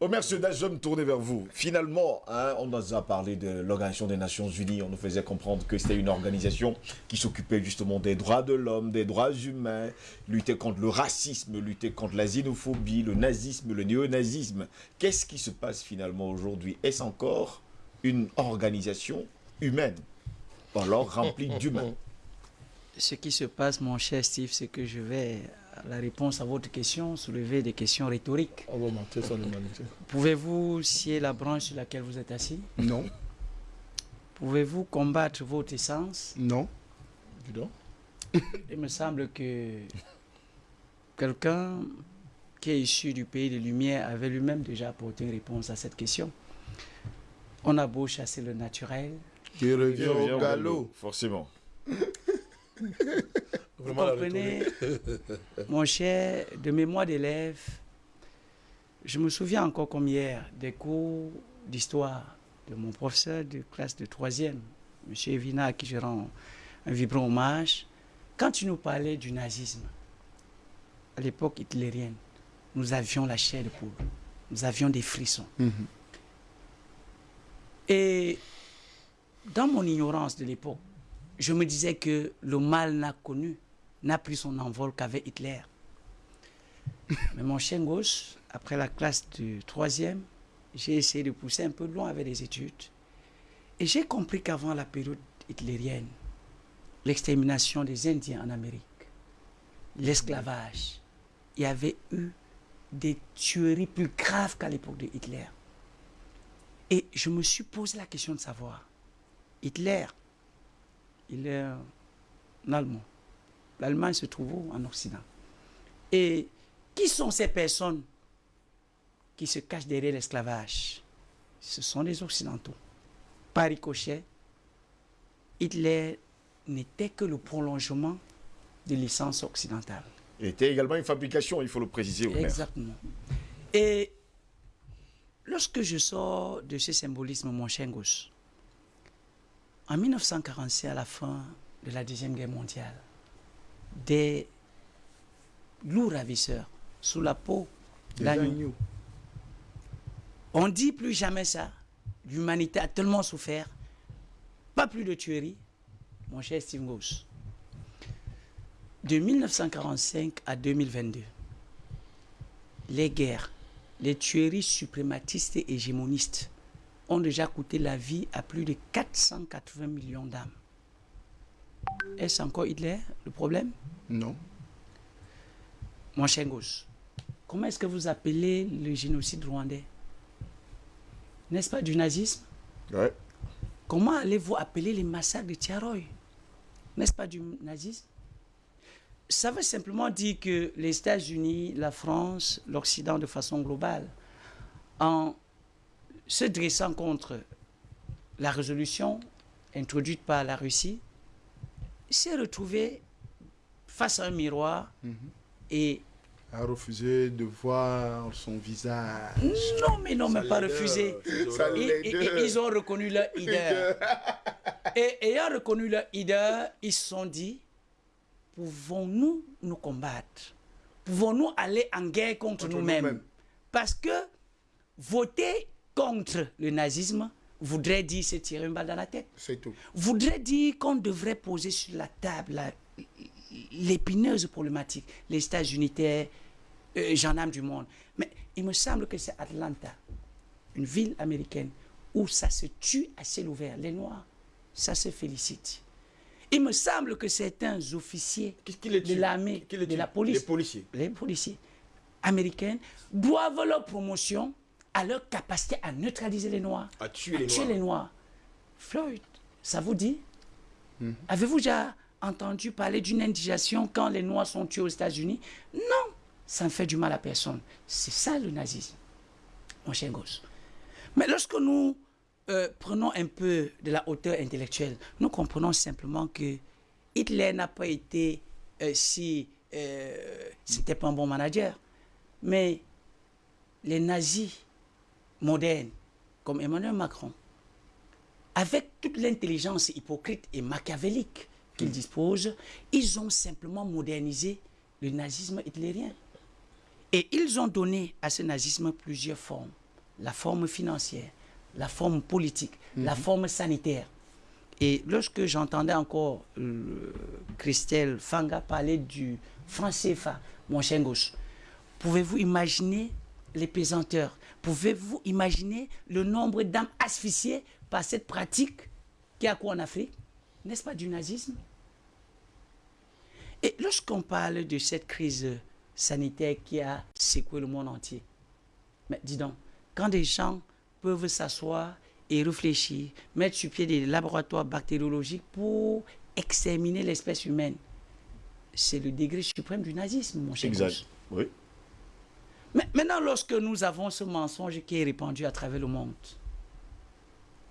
Omer Sedaj, je me tourner vers vous. Finalement, hein, on nous a parlé de l'Organisation des Nations Unies. On nous faisait comprendre que c'était une organisation qui s'occupait justement des droits de l'homme, des droits humains, lutter contre le racisme, lutter contre la xénophobie, le nazisme, le néonazisme. Qu'est-ce qui se passe finalement aujourd'hui? Est-ce encore une organisation humaine alors remplie d'humains Ce qui se passe, mon cher Steve, c'est que je vais la réponse à votre question, soulever des questions rhétoriques. Pouvez-vous scier la branche sur laquelle vous êtes assis? Non. Pouvez-vous combattre votre essence? Non. Il me semble que quelqu'un qui est issu du pays des Lumières avait lui-même déjà apporté une réponse à cette question. On a beau chasser le naturel. Qui revient au galop. Forcément. Vous comprenez, mon cher, de mémoire d'élève, je me souviens encore comme hier des cours d'histoire de mon professeur de classe de troisième, M. Evina, à qui je rends un vibrant hommage. Quand il nous parlait du nazisme, à l'époque hitlérienne, nous avions la chair de poule, nous avions des frissons. Mhm. Et dans mon ignorance de l'époque, je me disais que le mal n'a connu, n'a pris son envol qu'avec Hitler. Mais mon chien gauche, après la classe du troisième, j'ai essayé de pousser un peu loin avec les études. Et j'ai compris qu'avant la période hitlérienne, l'extermination des Indiens en Amérique, l'esclavage, il y avait eu des tueries plus graves qu'à l'époque de Hitler. Et je me suis posé la question de savoir, Hitler, il est un Allemand. L'Allemagne se trouve en Occident. Et qui sont ces personnes qui se cachent derrière l'esclavage? Ce sont les Occidentaux. Par ricochet, Hitler n'était que le prolongement de l'essence occidentale. Il était également une fabrication, il faut le préciser. Exactement. Et lorsque je sors de ce symbolisme, mon chien gauche, en 1945, à la fin de la Deuxième Guerre mondiale, des loups ravisseurs sous la peau d'agneau. On dit plus jamais ça. L'humanité a tellement souffert. Pas plus de tueries, mon cher Steve Goss. De 1945 à 2022, les guerres, les tueries suprématistes et hégémonistes ont déjà coûté la vie à plus de 480 millions d'âmes. Est-ce encore Hitler le problème? Non. Mon chien gauche, comment est-ce que vous appelez le génocide rwandais? N'est-ce pas du nazisme? Ouais. Comment allez-vous appeler les massacres de Tiaroy N'est-ce pas du nazisme? Ça veut simplement dire que les États-Unis, la France, l'Occident de façon globale, en se dressant contre la résolution introduite par la Russie, s'est retrouvé face à un miroir et A refusé de voir son visage. non mais non mais pas refusé. Et- et- et ils ont reconnu leur leader. Et ayant reconnu leur leader, ils se sont dit, pouvons-nous nous combattre? Pouvons-nous aller en guerre contre, Contre nous-mêmes? Parce que voter contre le nazisme voudrait dire se tirer une balle dans la tête. C'est tout. Voudrait dire qu'on devrait poser sur la table l'épineuse problématique. Les États unitaires, euh, gendarmes du monde. Mais il me semble que c'est Atlanta, une ville américaine, où ça se tue à ciel ouvert. Les Noirs, ça se félicite. Il me semble que certains officiers Qui- qui les de l'armée, de la police, Les policiers. les policiers américains doivent leur promotion à leur capacité à neutraliser les Noirs, À tuer à les tuer Noirs. les Noirs. Floyd, ça vous dit? Avez-vous déjà entendu parler d'une indigestion quand les Noirs sont tués aux États-Unis? Non, ça ne fait du mal à personne. C'est ça le nazisme, mon cher gosse. Mais lorsque nous euh, prenons un peu de la hauteur intellectuelle, nous comprenons simplement que Hitler n'a pas été euh, si... Euh, C'était pas un bon manager. Mais les nazis modernes, comme Emmanuel Macron, avec toute l'intelligence hypocrite et machiavélique qu'ils disposent, ils ont simplement modernisé le nazisme hitlérien. Et ils ont donné à ce nazisme plusieurs formes. La forme financière, la forme politique, la forme sanitaire. Et lorsque j'entendais encore euh, Christelle Fanga parler du franc CFA, mon cher gauche, pouvez-vous imaginer les pesanteurs? Pouvez-vous imaginer le nombre d'âmes asphyxiées par cette pratique qui a quoi en Afrique? N'est-ce pas du nazisme? Et lorsqu'on parle de cette crise sanitaire qui a secoué le monde entier, mais dis donc, quand des gens peuvent s'asseoir et réfléchir, mettre sur pied des laboratoires bactériologiques pour exterminer l'espèce humaine, c'est le degré suprême du nazisme, mon cher Exact. Oui. Mais maintenant, lorsque nous avons ce mensonge qui est répandu à travers le monde,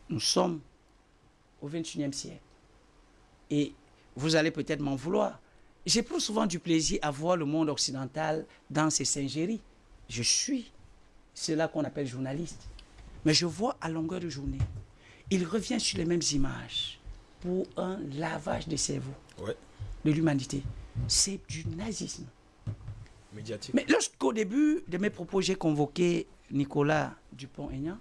nous sommes au 21e siècle. Et vous allez peut-être m'en vouloir. J'éprouve souvent du plaisir à voir le monde occidental dans ses singeries. Je suis cela qu'on appelle journaliste. Mais je vois à longueur de journée, il revient sur les mêmes images pour un lavage de cerveau Ouais. de l'humanité. C'est du nazisme. Médiatique. Mais lorsqu'au début de mes propos, j'ai convoqué Nicolas Dupont-Aignan,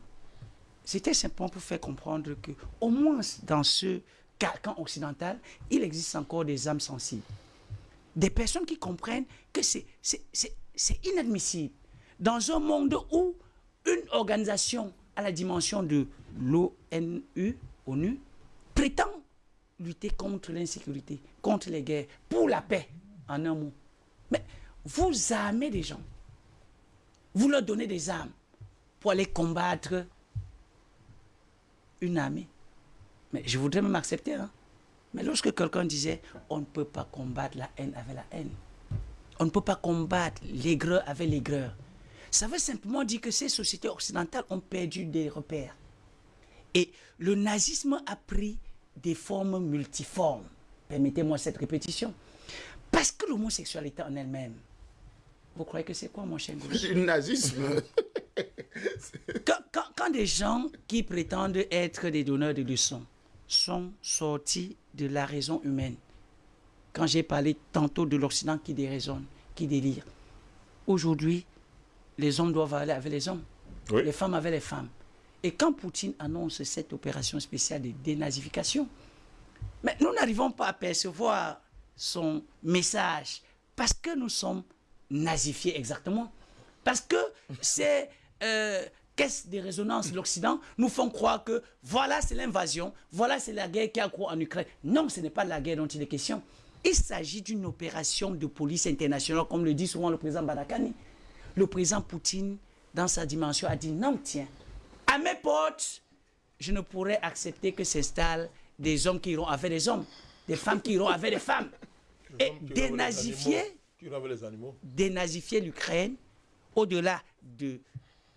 c'était simplement pour faire comprendre que, au moins dans ce carcan occidental, il existe encore des âmes sensibles. Des personnes qui comprennent que c'est inadmissible. Dans un monde où une organisation à la dimension de l'ONU, ONU, prétend lutter contre l'insécurité, contre les guerres, pour la paix, en un mot. Mais vous armez des gens. Vous leur donnez des armes pour aller combattre une armée. Mais je voudrais même accepter. hein. Mais lorsque quelqu'un disait on ne peut pas combattre la haine avec la haine, on ne peut pas combattre l'aigreur avec l'aigreur, ça veut simplement dire que ces sociétés occidentales ont perdu des repères. Et le nazisme a pris des formes multiformes. Permettez-moi cette répétition. Parce que l'homosexualité en elle-même, vous croyez que c'est quoi, mon cher Gauche? Le nazisme. quand, quand- quand des gens qui prétendent être des donneurs de leçons sont sortis de la raison humaine, quand j'ai parlé tantôt de l'Occident qui déraisonne, qui délire, aujourd'hui, les hommes doivent aller avec les hommes, Oui. les femmes avec les femmes. Et quand Poutine annonce cette opération spéciale de dénazification, mais nous n'arrivons pas à percevoir son message parce que nous sommes nazifiés exactement. Parce que ces euh, caisses de résonance de l'Occident nous font croire que voilà, c'est l'invasion, voilà, c'est la guerre qui a cours en Ukraine. Non, ce n'est pas de la guerre dont il est question. Il s'agit d'une opération de police internationale, comme le dit souvent le président Badakani. Le président Poutine, dans sa dimension, a dit non, tiens, à mes portes, je ne pourrais accepter que s'installent des hommes qui iront avec des hommes, des femmes qui iront avec des femmes. Et dénazifier, l'Ukraine, au-delà de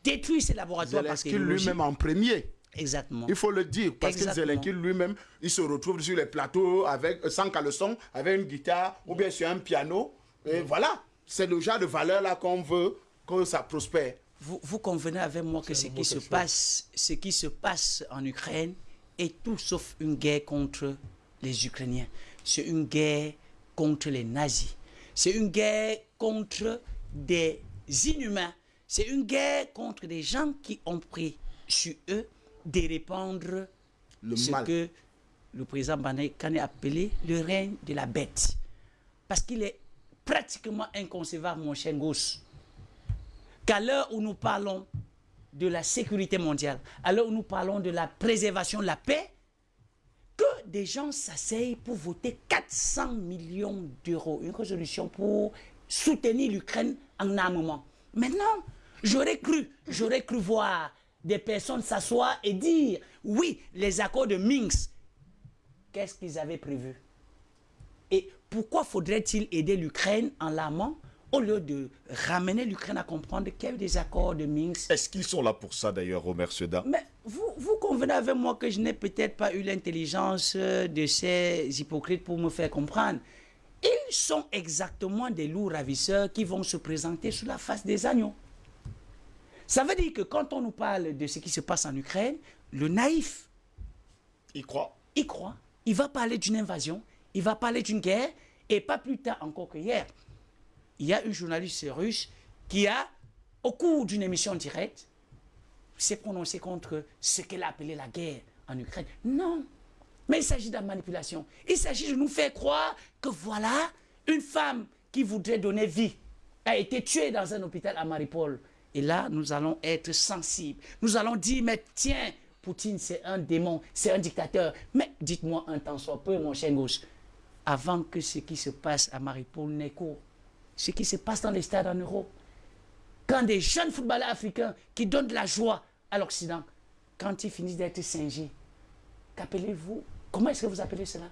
détruire ses laboratoires Zelensky lui-même en premier. Exactement. Il faut le dire, parce Exactement. que Zelensky lui-même, il se retrouve sur les plateaux avec, euh, sans caleçon, avec une guitare ou bien sur un piano. Et voilà, c'est le genre de valeur-là qu'on veut que ça prospère. Vous, vous convenez avec moi que ce qui se passe, ce qui se passe en Ukraine est tout sauf une guerre contre les Ukrainiens. C'est une guerre contre les nazis. C'est une guerre contre des inhumains. C'est une guerre contre des gens qui ont pris sur eux de répandre Le ce mal. que le président Kane a appelé le règne de la bête. Parce qu'il est pratiquement inconcevable, mon cher Gauss, qu'à l'heure où nous parlons de la sécurité mondiale, à l'heure où nous parlons de la préservation de la paix, que des gens s'asseyent pour voter 400 millions d'euros, une résolution pour soutenir l'Ukraine en armement. Maintenant, j'aurais cru, j'aurais cru voir des personnes s'asseoir et dire, oui, les accords de Minsk, qu'est-ce qu'ils avaient prévu? Et pourquoi faudrait-il aider l'Ukraine en l'armant? Au lieu de ramener l'Ukraine à comprendre qu'il y a eu des accords de Minsk. Est-ce qu'ils sont là pour ça d'ailleurs, Omer Seda mais vous, vous convenez avec moi que je n'ai peut-être pas eu l'intelligence euh, de ces hypocrites pour me faire comprendre. Ils sont exactement des loups ravisseurs qui vont se présenter sous la face des agneaux. Ça veut dire que quand on nous parle de ce qui se passe en Ukraine, le naïf, Ils croient il croit, il va parler d'une invasion, il va parler d'une guerre, et pas plus tard encore que hier, il y a une journaliste russe qui a, au cours d'une émission directe, s'est prononcée contre ce qu'elle a appelé la guerre en Ukraine. Non, mais il s'agit de la manipulation. Il s'agit de nous faire croire que voilà, une femme qui voudrait donner vie a été tuée dans un hôpital à Mariupol. Et là, nous allons être sensibles. Nous allons dire, mais tiens, Poutine, c'est un démon, c'est un dictateur. Mais dites-moi un temps soit peu, mon cher gauche, avant que ce qui se passe à Mariupol n'ait cours, ce qui se passe dans les stades en Europe, quand des jeunes footballeurs africains qui donnent de la joie à l'Occident, quand ils finissent d'être singés, qu'appelez-vous Comment est-ce que vous appelez cela?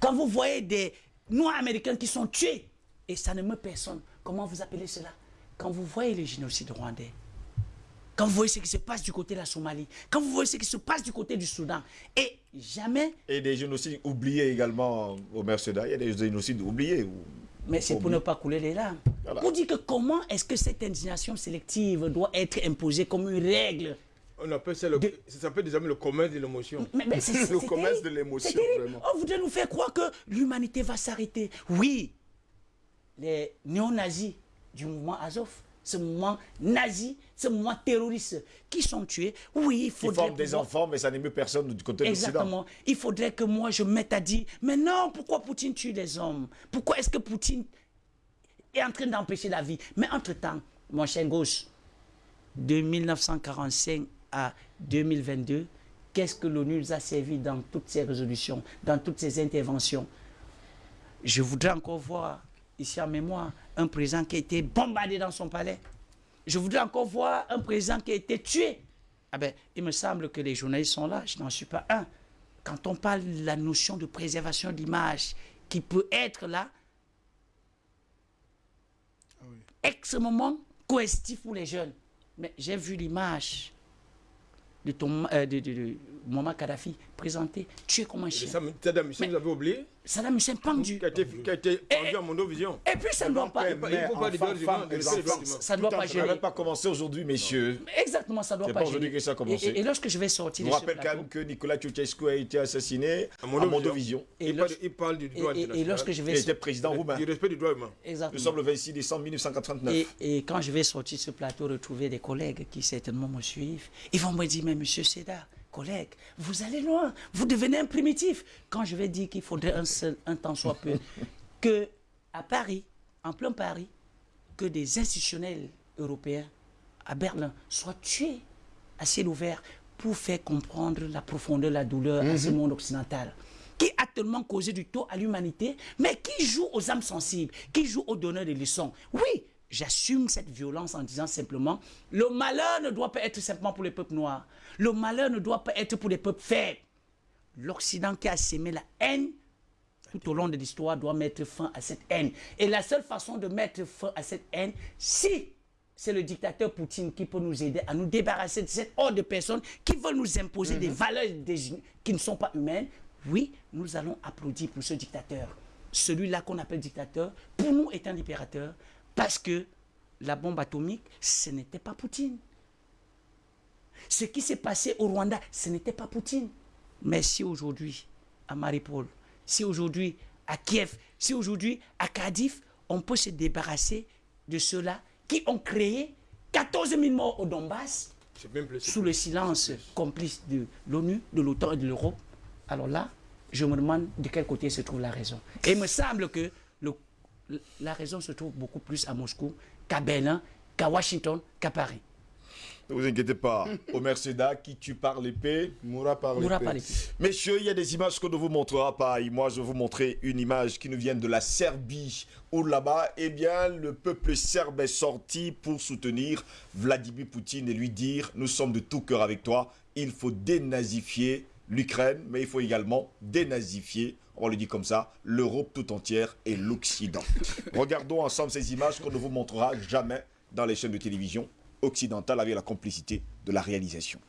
Quand vous voyez des Noirs américains qui sont tués, et ça ne meurt personne, comment vous appelez cela? Quand vous voyez le génocide rwandais, quand vous voyez ce qui se passe du côté de la Somalie, quand vous voyez ce qui se passe du côté du Soudan, et jamais, Et des génocides oubliés également, Omer Seda. Il y a des génocides oubliés. ou- mais c'est pour ne pas couler les larmes. Voilà. Vous dites que comment est-ce que cette indignation sélective doit être imposée comme une règle On appelle ça, le, De- ça s'appelle désormais le commerce de l'émotion. Mais, Le commerce de l'émotion, vraiment. On voudrait nous faire croire que l'humanité va s'arrêter. Oui, les néo-nazis du mouvement Azov, ce mouvement nazi, ce mouvement terroriste. Qui sont tués, oui, il Qui faudrait... forment des enfants, mais ça n'émeut personne du côté de l'Occident. Exactement. Il faudrait que moi je mette à dire, mais non, pourquoi Poutine tue les hommes? Pourquoi est-ce que Poutine est en train d'empêcher la vie? Mais entre-temps, mon cher gauche, de 1945 à 2022, qu'est-ce que l'ONU nous a servi dans toutes ces résolutions, dans toutes ces interventions? Je voudrais encore voir, ici en mémoire, un président qui a été bombardé dans son palais. Je voudrais encore voir un président qui a été tué. Ah ben, il me semble que les journalistes sont là, je n'en suis pas un. Quand on parle de la notion de préservation d'image qui peut être là, extrêmement coercitif pour les jeunes. Mais j'ai vu l'image de, ton, euh, de, de, de Muammar Kadhafi présenté, tué comme un Et chien. Saddam Hussein, vous avez oublié Saddam Hussein pendu. Qui a été, qui a été pendu à Mondovision. Et puis ça ne doit pas... Il ne faut pas. Ça ne doit pas train Ça pas commencé aujourd'hui, messieurs. Exactement, ça ne doit C'est pas pas aujourd'hui que ça a commencé. Et, et- et lorsque je vais sortir Je rappelle quand même que Nicolas Ceausescu a été assassiné à Mondovision. Et Il parle, il du droit et- et- et lorsque je Il vais était président roumain. Du respect du droit humain. Nous Exactement. sommes le 26 décembre 1939. Et, et quand je vais sortir de ce plateau, retrouver des collègues qui certainement me suivent, ils vont me dire, mais monsieur Seda, collègue, vous allez loin, vous devenez un primitif. Quand je vais dire qu'il faudrait un, seul, un temps soit peu, que à Paris, en plein Paris, que des institutionnels européens à Berlin soient tués à ciel ouvert pour faire comprendre la profondeur, la douleur à ce monde occidental qui a tellement causé du tort à l'humanité, mais qui joue aux âmes sensibles, qui joue aux donneurs de leçons. Oui, j'assume cette violence en disant simplement, le malheur ne doit pas être simplement pour les peuples noirs. Le malheur ne doit pas être pour les peuples faibles. L'Occident qui a sémé la haine tout au long de l'histoire doit mettre fin à cette haine. Et la seule façon de mettre fin à cette haine, si c'est le dictateur Poutine qui peut nous aider à nous débarrasser de cette horde de personnes qui veulent nous imposer des valeurs qui ne sont pas humaines, oui, nous allons applaudir pour ce dictateur. Celui-là qu'on appelle dictateur, pour nous est un libérateur, parce que la bombe atomique, ce n'était pas Poutine. Ce qui s'est passé au Rwanda, ce n'était pas Poutine. Mais si aujourd'hui, à Maripol, si aujourd'hui, à Kiev, si aujourd'hui, à Cardiff, on peut se débarrasser de ceux-là qui ont créé 14 000 morts au Donbass, sous le silence complice de l'ONU, de l'OTAN et de l'Europe, alors là, je me demande de quel côté se trouve la raison. Et il me semble que la raison se trouve beaucoup plus à Moscou qu'à Berlin, qu'à Washington, qu'à Paris. Ne vous inquiétez pas. Omer Seda qui tue par l'épée, mourra par l'épée. Messieurs, il y a des images qu'on ne vous montrera pas. Et moi, je vais vous montrer une image qui nous vient de la Serbie. Où là-bas, eh bien, le peuple serbe est sorti pour soutenir Vladimir Poutine et lui dire Nous sommes de tout cœur avec toi. Il faut dénazifier l'Ukraine, mais il faut également dénazifier on le dit comme ça, l'Europe tout entière et l'Occident. Regardons ensemble ces images qu'on ne vous montrera jamais dans les chaînes de télévision occidentale avec la complicité de la réalisation.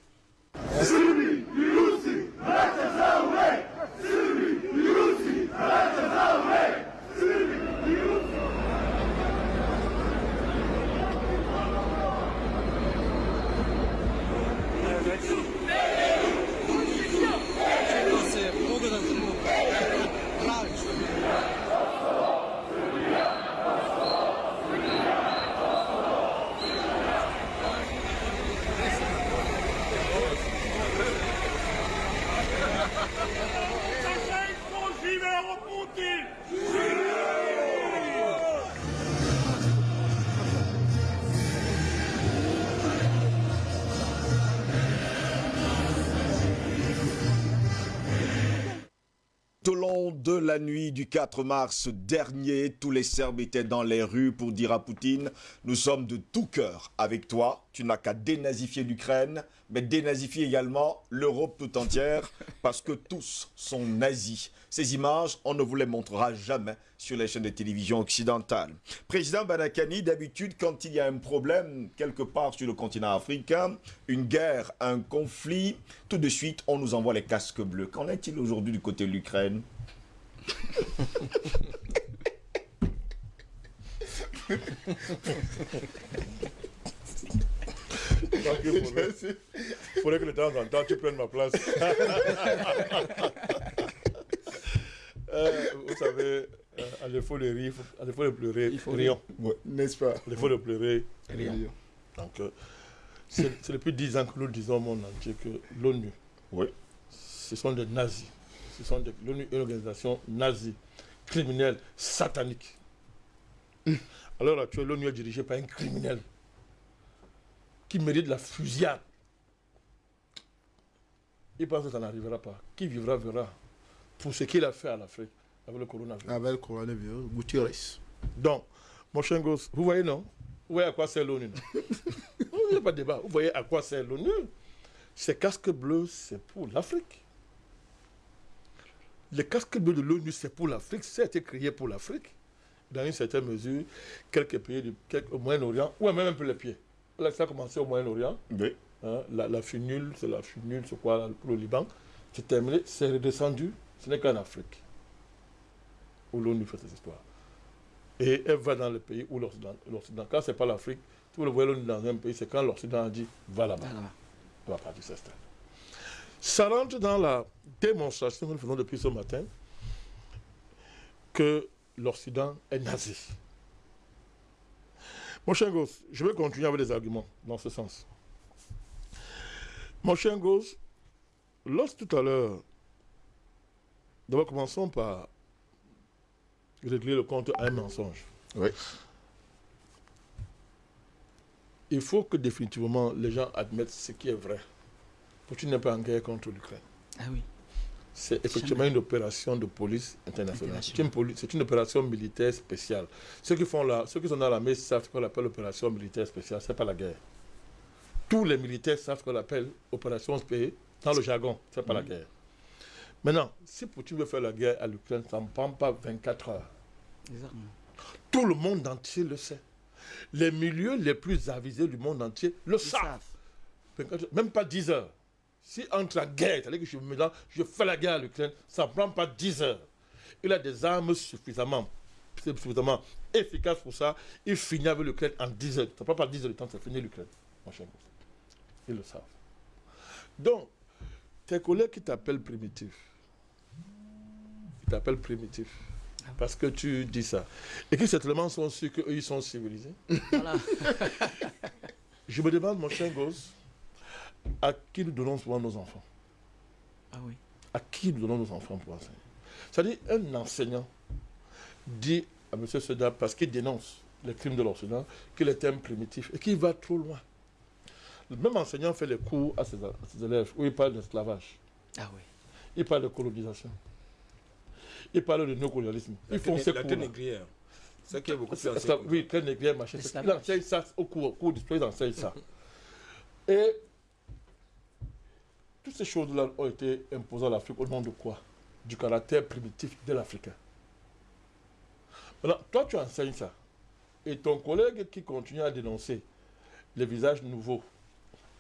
La nuit du 4 mars dernier, tous les Serbes étaient dans les rues pour dire à Poutine « Nous sommes de tout cœur avec toi, tu n'as qu'à dénazifier l'Ukraine, mais dénazifier également l'Europe tout entière, parce que tous sont nazis. » Ces images, on ne vous les montrera jamais sur les chaînes de télévision occidentales. Président Banakani, d'habitude, quand il y a un problème quelque part sur le continent africain, une guerre, un conflit, tout de suite, on nous envoie les casques bleus. Qu'en est-il aujourd'hui du côté de l'Ukraine? Il faudrait que de temps en temps tu prennes ma place. Euh, vous savez, euh, à défaut de rire, à défaut de pleurer, il faut rions. N'est-ce pas? À défaut de pleurer, rions. Donc, euh, c'est depuis dix ans que nous disons au monde entier que l'ONU, oui. ce sont des nazis ce sont l'ONU une organisation nazie, criminelle, satanique. L'heure actuelle, l'ONU est dirigée par un criminel qui mérite la fusillade. Il pense que ça n'arrivera pas. Qui vivra verra pour ce qu'il a fait à l'Afrique avec le coronavirus. Avec le coronavirus, Gutiérrez. Donc, mon cher gosse, vous voyez non? Vous voyez à quoi sert l'ONU Il n'y a pas de débat. Vous voyez à quoi sert l'ONU? Ces casques bleus, c'est pour l'Afrique. Le casque bleu de l'ONU, c'est pour l'Afrique, ça a été créé pour l'Afrique. Dans une certaine mesure, quelques pays du au Moyen-Orient, ou même un peu les pieds. Là, ça a commencé au Moyen-Orient. Oui. Hein, la, la finule, c'est la finule, c'est quoi pour le Liban. C'est terminé, c'est redescendu. Ce n'est qu'en Afrique où l'ONU fait cette histoire. Et elle va dans le pays où l'Occident. Quand ce n'est pas l'Afrique, tout le voyez l'ONU dans un pays, c'est quand l'Occident a dit va là-bas. On va partir c'est ça rentre dans la démonstration que nous faisons depuis ce matin que l'Occident est nazi. Mon cher Gosse, je vais continuer avec des arguments dans ce sens. Mon cher Gosse, lorsque tout à l'heure, d'abord commençons par régler le compte à un mensonge. Oui. Il faut que définitivement les gens admettent ce qui est vrai. Poutine n'est pas en guerre contre l'Ukraine. Ah oui. C'est effectivement une opération de police internationale. C'est une, opération militaire spéciale. Ceux qui, font la, ceux qui sont dans l'armée savent ce qu'on appelle opération militaire spéciale. Ce n'est pas la guerre. Tous les militaires savent ce qu'on appelle opération spéciale. Dans le jargon, ce n'est pas la guerre. Maintenant, si Poutine veut faire la guerre à l'Ukraine, ça ne prend pas 24 heures. Exactement. Tout le monde entier le sait. Les milieux les plus avisés du monde entier le Ils savent. savent. 24 heures, Même pas 10 heures. Si entre la guerre, c'est-à-dire que je, me lance, je fais la guerre à l'Ukraine, ça ne prend pas 10 heures. Il a des armes suffisamment, suffisamment efficaces pour ça. Il finit avec l'Ukraine en 10 heures. Ça ne prend pas 10 heures de temps, c'est fini l'Ukraine. mon cher. Ils le savent. Donc, tes collègues qui t'appellent primitif, ils t'appellent primitif. Parce que tu dis ça. Et qui certainement sont sûrs qu'eux, ils sont civilisés. Voilà. Je me demande, mon cher gosse, à qui nous donnons souvent nos enfants Ah oui. À qui nous donnons nos enfants pour enseigner C'est-à-dire, un enseignant dit à M. Seda, parce qu'il dénonce les crimes de l'enseignant, qu'il est un primitif et qu'il va trop loin. Le même enseignant fait les cours à ses, à ses élèves où il parle d'esclavage, Ah oui. il parle de colonisation, il parle de néocolonialisme. Ils font ces la cours. Ça qui est beaucoup plus oui, très négrière, machin. C'est Il enseigne ça au cours, au cours d'histoire, il enseigne ça. Et toutes ces choses-là ont été imposées à l'Afrique au nom de quoi? Du caractère primitif de l'Africain. Maintenant, toi, tu enseignes ça. Et ton collègue qui continue à dénoncer les visages nouveaux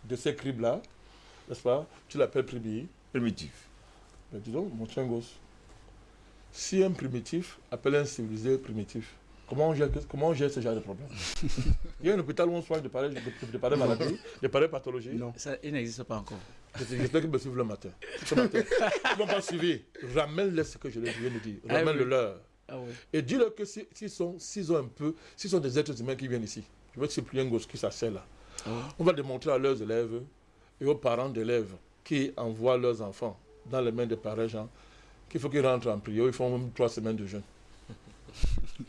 de ces crimes-là, n'est-ce pas Tu l'appelles primitif. Primitif. Mais dis donc, mon chien gosse, si un primitif appelle un civilisé primitif, comment on gère, comment on gère ce genre de problème? Il y a un hôpital où on soigne de pareilles, de, de pareilles maladies, de pareilles pathologies. Non. Ça, il n'existe pas encore. J'espère qu'ils me suivent le matin. Ce matin. Ils ne m'ont pas suivi. Ramène-les ce que je viens de dire. Ah Ramène-le oui. leur. Ah oui. Et dis-leur que si- s'ils sont, s'ils ont un peu, s'ils sont des êtres humains qui viennent ici, je veux que c'est plus un gosse qui s'assied là. Ah oui. On va démontrer à leurs élèves et aux parents d'élèves qui envoient leurs enfants dans les mains des pareils gens qu'il faut qu'ils rentrent en prière. Ils font même trois semaines de jeûne.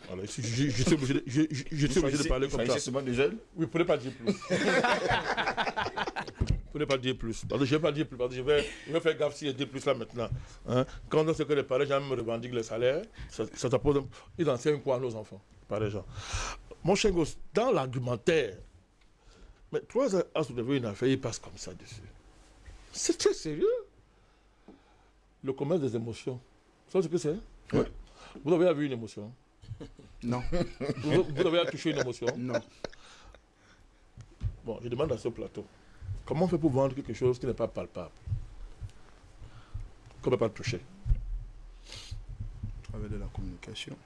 Voilà, je, je- je suis obligé de, je- je- je suis obligé de parler comme ça. seulement des jeunes Oui, vous ne pouvez pas dire plus. Vous ne pouvez pas dire plus. Parce que je ne vais pas dire plus. Parce que je vais, je vais faire gaffe si je dis plus là maintenant. Hein? Quand on sait que les parents me revendiquent le salaire, ça, ça, ça pose un- Ils enseignent quoi à nos enfants Pareil gens. Mon cher gosse, dans l'argumentaire, mais trois ans à soulever une affaire, il passe comme ça dessus. C'est très sérieux. Le commerce des émotions. Vous savez ce que c'est? Oui. Vous avez vu une émotion? Non, vous, vous avez touché une émotion? Non. Bon, je demande à ce plateau, comment on fait pour vendre quelque chose qui n'est pas palpable? Qu'on ne peut pas toucher Avec de la communication.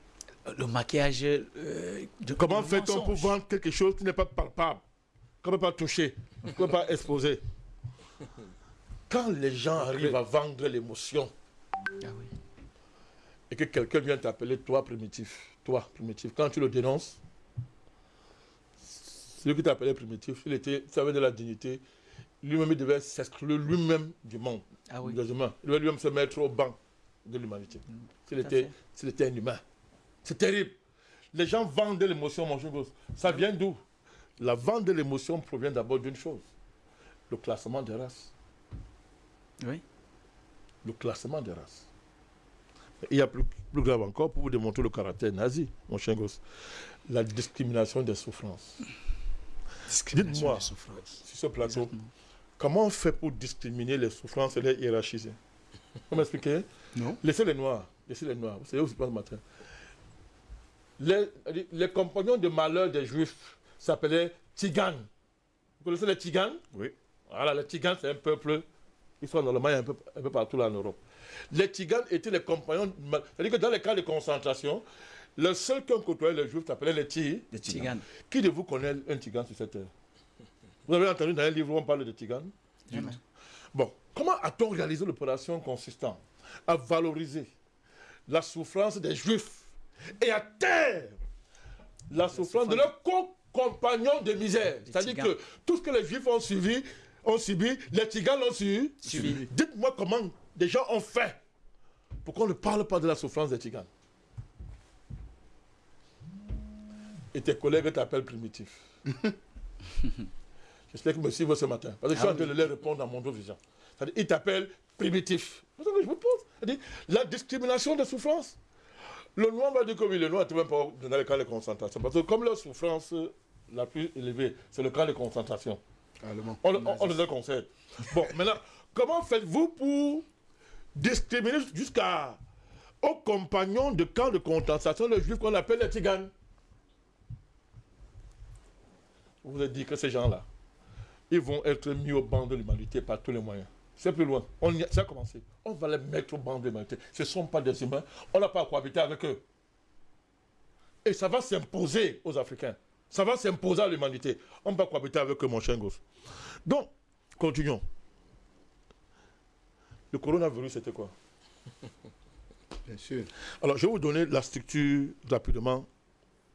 Le maquillage. euh, de, Comment fait-on pour vendre quelque chose qui n'est pas palpable? Qu'on ne peut pas toucher Qu'on ne peut pas exposer Quand les gens arrivent à vendre l'émotion Ah oui. et que quelqu'un vient t'appeler toi primitif, toi primitif, quand tu le dénonces, celui qui t'appelait primitif, il était, ça avait de la dignité, lui-même il devait s'exclure lui-même du monde. Ah oui. Il devait lui-même se mettre au banc de l'humanité. S'il était, fait. s'il était un humain. C'est terrible. Les gens vendent de l'émotion, mon gosse. Ça vient d'où? La vente de l'émotion provient d'abord d'une chose le classement des races. Oui. Le classement des races. Il y a plus, plus grave encore pour vous démontrer le caractère nazi, mon gosse. La discrimination des souffrances. Dites-moi. Sur ce plateau, Exactement. Comment on fait pour discriminer les souffrances et les hiérarchiser Vous m'expliquez Non. Laissez les noirs. Laissez les noirs. Vous savez où je pense ce matin les, les compagnons de malheur des juifs s'appelaient Tiganes. Vous connaissez les Tiganes Oui. Voilà, les Tiganes, c'est un peuple qui sont normalement un peu, un peu partout là en Europe. Les Tiganes étaient les compagnons. C'est-à-dire que dans les camps de concentration, le seul qu'on côtoyait les juifs s'appelait les Tiganes. Des Tigane. Qui de vous connaît un Tigane sur cette terre? Vous avez entendu dans un livre où on parle de Jamais. Bon, comment a-t-on réalisé l'opération consistant à valoriser la souffrance des Juifs et à taire la souffrance de leurs compagnons de misère? C'est-à-dire que tout ce que les Juifs ont suivi, ont subi, les Tiganes l'ont subi. Subi. Dites-moi comment des gens ont fait pour qu'on ne parle pas de la souffrance des Tiganes. Et tes collègues t'appellent primitif. J'espère qu'ils me suivent ce matin. Parce que je suis Ah en train de leur répondre dans mon vision. C'est-à-dire, ils t'appellent primitif. Ce que je vous pose? C'est-à-dire, la discrimination des souffrances. Le noir va dire que oui, le noir est même pas dans les camps de concentration. Parce que comme leur souffrance la plus élevée, c'est le camp de concentration. Allemand. On, le- on, on le conseille. Bon, maintenant, comment faites-vous pour discriminer jusqu'à aux compagnons de camp de concentration, les juifs qu'on appelle les tziganes? Vous vous êtes dit que ces gens-là, ils vont être mis au banc de l'humanité par tous les moyens. C'est plus loin. On y a, ça a commencé. On va les mettre au banc de l'humanité. Ce ne sont pas des humains. On n'a pas à cohabiter avec eux. Et ça va s'imposer aux Africains. Ça va s'imposer à l'humanité. On ne va pas cohabiter avec eux, mon chien gosse. Donc, continuons. Le coronavirus, c'était quoi? Bien sûr. Alors, je vais vous donner la structure rapidement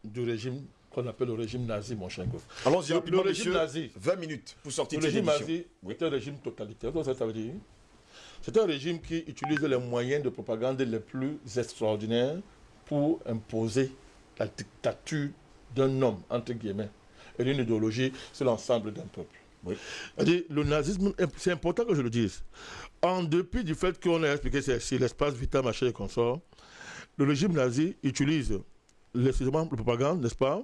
du régime qu'on appelle le régime nazi, mon gosse. Allons-y Le- rapidement, le régime nazi. 20 minutes pour sortir Le de cette régime nazi, Oui. un régime totalitaire. Que ça veut dire C'est un régime qui utilise les moyens de propagande les plus extraordinaires pour imposer la dictature d'un homme, entre guillemets, et d'une idéologie sur l'ensemble d'un peuple. Oui. Le nazisme, c'est important que je le dise. En dépit du fait qu'on a expliqué c'est l'espace vital, machin et consort, le régime nazi utilise l'exclusivement de propagande, n'est-ce pas,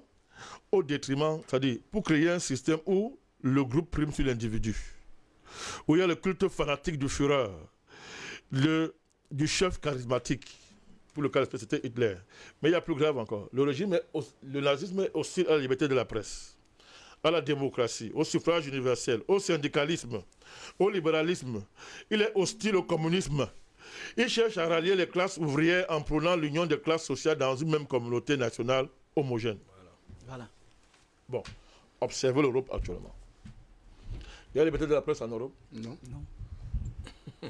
au détriment, c'est-à-dire pour créer un système où le groupe prime sur l'individu, où il y a le culte fanatique du Führer, du chef charismatique, pour le cas c'était Hitler. Mais il y a plus grave encore. Le le nazisme est hostile à la liberté de la presse, à la démocratie, au suffrage universel, au syndicalisme, au libéralisme. Il est hostile au communisme. Il cherche à rallier les classes ouvrières en prônant l'union des classes sociales dans une même communauté nationale homogène. Voilà. Bon, observez l'Europe actuellement. Il y a la liberté de la presse en Europe? Non.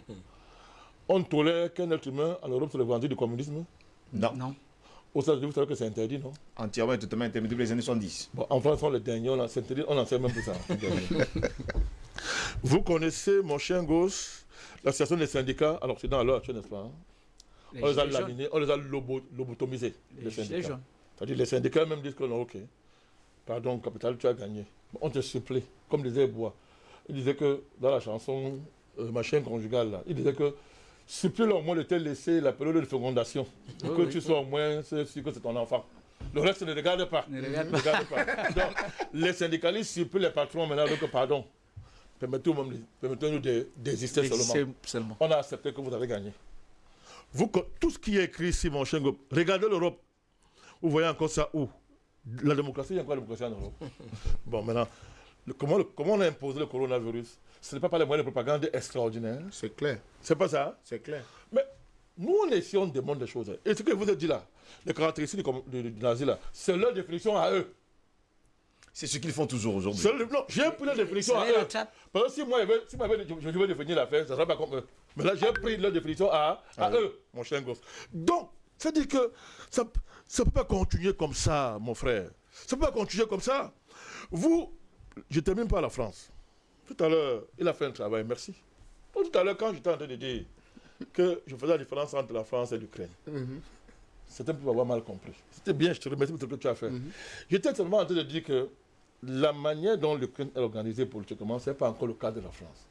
On tolère qu'un être humain en Europe se revendique du communisme? Non. Non. Aux États-Unis, vous savez que c'est interdit, non? Entièrement et totalement interdit depuis les années 70. Bon, en France, on est les derniers, on en, interdit, on en sait même plus ça. vous connaissez, mon chien gauche, l'association des syndicats, alors c'est dans l'heure actuelle, n'est-ce pas hein? Les On les a laminés, on les a lobo- lobotomisés, Les les gilets syndicats. jaunes. C'est-à-dire les syndicats même disent que non, ok. Pardon, capital, tu as gagné. On te supplée, comme disait Bois. Il disait que dans la chanson euh, Machin conjugal, là, il disait que supplie au moins de te laisser la période de fécondation. Que oui. tu sois au moins sûr que c'est ton enfant. Le reste ne regarde pas. Ne regarde pas. Donc, les syndicalistes supplient les patrons maintenant, donc pardon. Permettez-nous de désister seulement. On a accepté que vous avez gagné. Vous, tout ce qui est écrit ici, mon cher regardez l'Europe. Vous voyez encore ça où? La démocratie, il y a encore la démocratie en Europe? bon, maintenant, le- comment, le- comment on a imposé le coronavirus? Ce n'est pas par les moyens de propagande extraordinaires. C'est clair. C'est pas ça? C'est clair. Mais nous, on est ici, on demande des choses. Et ce que vous ai dit là, les caractéristiques du, du, du nazi là, c'est leur définition à eux. C'est ce qu'ils font toujours aujourd'hui. C'est le- non, j'ai pris leur définition à eux. Parce que si moi, je, si moi, je, je devais définir l'affaire, ça ne sera pas comme eux. Mais là, j'ai pris leur définition à, à eux, mon cher gosse. Donc, c'est-à-dire que ça ne peut pas continuer comme ça, mon frère. Ça ne peut pas continuer comme ça. Vous, je ne termine pas la France. Tout à l'heure, il a fait un travail, merci. Tout à l'heure, quand j'étais en train de dire que je faisais la différence entre la France et l'Ukraine, certains peuvent avoir mal compris. C'était bien, je te remercie pour ce que tu as fait. J'étais seulement en train de dire que la manière dont l'Ukraine est organisée politiquement, ce n'est pas encore le cas de la France.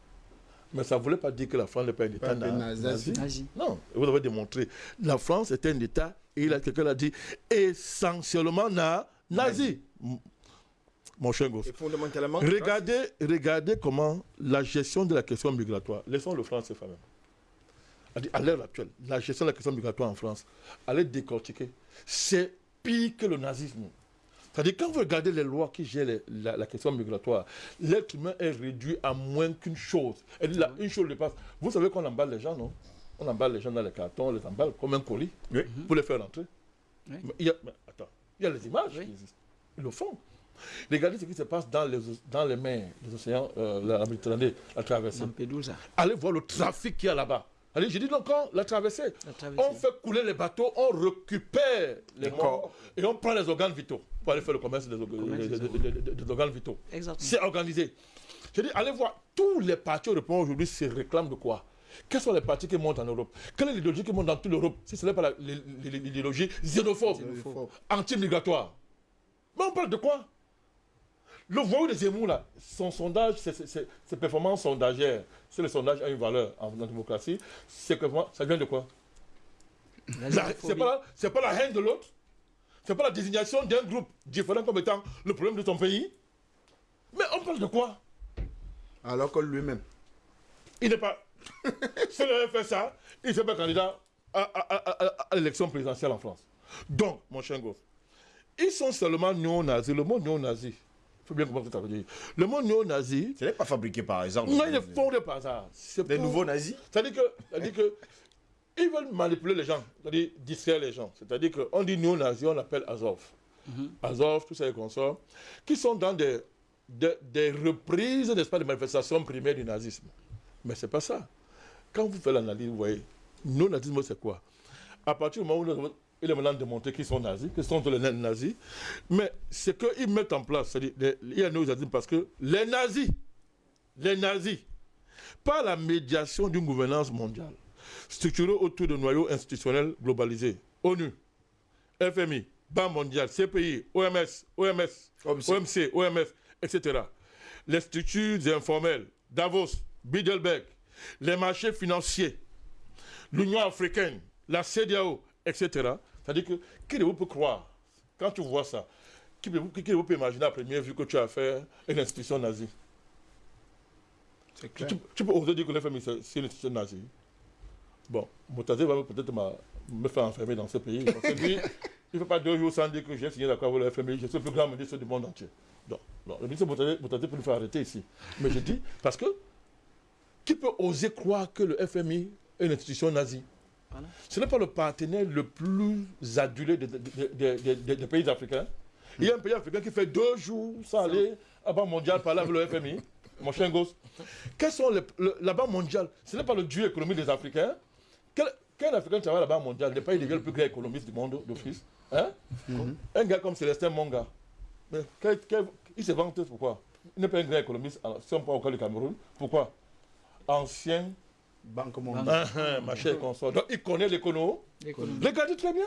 Mais ça ne voulait pas dire que la France n'est pas un État nazi. Non, vous avez démontré. La France est un État, et il a quelqu'un l'a dit, essentiellement na- nazi. Mon cher gosse. Et fondamentalement, Regardez, regardez comment la gestion de la question migratoire, laissons le français quand même. À l'heure actuelle, la gestion de la question migratoire en France, allez décortiquer, c'est pire que le nazisme. C'est-à-dire, quand vous regardez les lois qui gèrent les- la, la question migratoire, l'être humain est réduit à moins qu'une chose. Et là, une chose dépasse. Vous savez qu'on emballe les gens, non? On emballe les gens dans les cartons, on les emballe comme un colis Oui. pour les faire rentrer. Oui. Mais il y a, mais attends, il y a les images Oui. qui existent. Ils le font. Regardez ce qui se passe dans les, dans les mers, les océans, euh, la Méditerranée, la traversée. Lampedusa. Allez voir le trafic qu'il y a là-bas. Allez, j'ai dit donc quand la traversée, La traversée. on fait couler les bateaux, on récupère les morts et on prend les organes vitaux pour aller faire le commerce des, orga- Commerce des- des des- des- des- des organes vitaux. Exactement. C'est organisé. Je dis, allez voir, tous les partis européens aujourd'hui se réclament de quoi? Quels sont les partis qui montent en Europe? Quelle est l'idéologie qui monte dans toute l'Europe? Si ce n'est pas l'idéologie xénophobe, Xénophobe. anti-migratoire. Mais on parle de quoi? Le voyou de Zemmour, là, son sondage, ses performances sondagères, c'est le sondage a une valeur en, en démocratie, c'est que ça vient de quoi? C'est pas, la- pas la haine de l'autre, c'est pas la désignation d'un groupe différent comme étant le problème de ton pays? Mais on parle de quoi? Alors que lui-même. Il n'est pas. S'il avait fait ça, il ne serait pas candidat à, à- à- à- à l'élection présidentielle en France. Donc, mon cher gosse, ils sont seulement néo-nazis. Le mot néo-nazi, bien comprendre ce que. Le mot néo-nazi, Ce n'est pas fabriqué par hasard. non, il est fondé par hasard. C'est Des pour- nouveaux nazis C'est-à-dire que, c'est-à-dire que ils veulent manipuler les gens, c'est-à-dire distraire les gens. C'est-à-dire qu'on dit néo-nazi, on l'appelle Azov. Azov, tous ces consorts, qui sont dans des, des, des reprises, n'est-ce pas, des manifestations primaires du nazisme. Mais c'est pas ça. Quand vous faites l'analyse, vous voyez, néo-nazisme, c'est quoi? À partir du moment où il est maintenant démontré qu'ils sont nazis, qu'ils sont les nazis, mais ce qu'ils mettent en place, c'est-à-dire, il y a néo-nazisme parce que les nazis, les nazis, par la médiation d'une gouvernance mondiale, structurée autour de noyaux institutionnels globalisés, ONU, FMI, Banque mondiale, CPI, OMS, OMS, OMC. OMC, OMS, etc. Les structures informelles, Davos, Bilderberg, les marchés financiers, l'Union africaine, la CDAO, etc. C'est-à-dire que qui de vous peut croire, quand tu vois ça, qui de vous, qui de vous peut imaginer à première vue que tu as affaire à une institution nazie? Clair. tu- tu peux oser dire que l'FMI, c'est c'est une institution nazie. Bon, Moutazé va peut-être me faire enfermer dans ce pays. Parce que lui, il ne fait pas deux jours sans dire que j'ai signé d'accord avec le FMI. Je suis le plus grand ministre du monde entier. Non, non le ministre Moutazé, Moutazé peut nous faire arrêter ici. Mais je dis, parce que qui peut oser croire que le FMI est une institution nazie? Ce n'est pas le partenaire le plus adulé des, pays africains. Il y a un pays africain qui fait deux jours sans aller à la Banque mondiale parler avec le FMI. Mon chien gosse. Quels sont les- le- la Banque mondiale Ce n'est pas le dieu économique des Africains. Quel, quel Africain travaille à la Banque mondiale n'est pas il est le plus grand économiste du monde d'office hein? Un gars comme Célestin Monga. Mais quel- quel- il se vante pourquoi? Il n'est pas un grand économiste si on parle cas du Cameroun. Pourquoi? Ancien Banque mondiale. ah, ah, ma chère consort. Donc il connaît l'économie. Les dit très bien.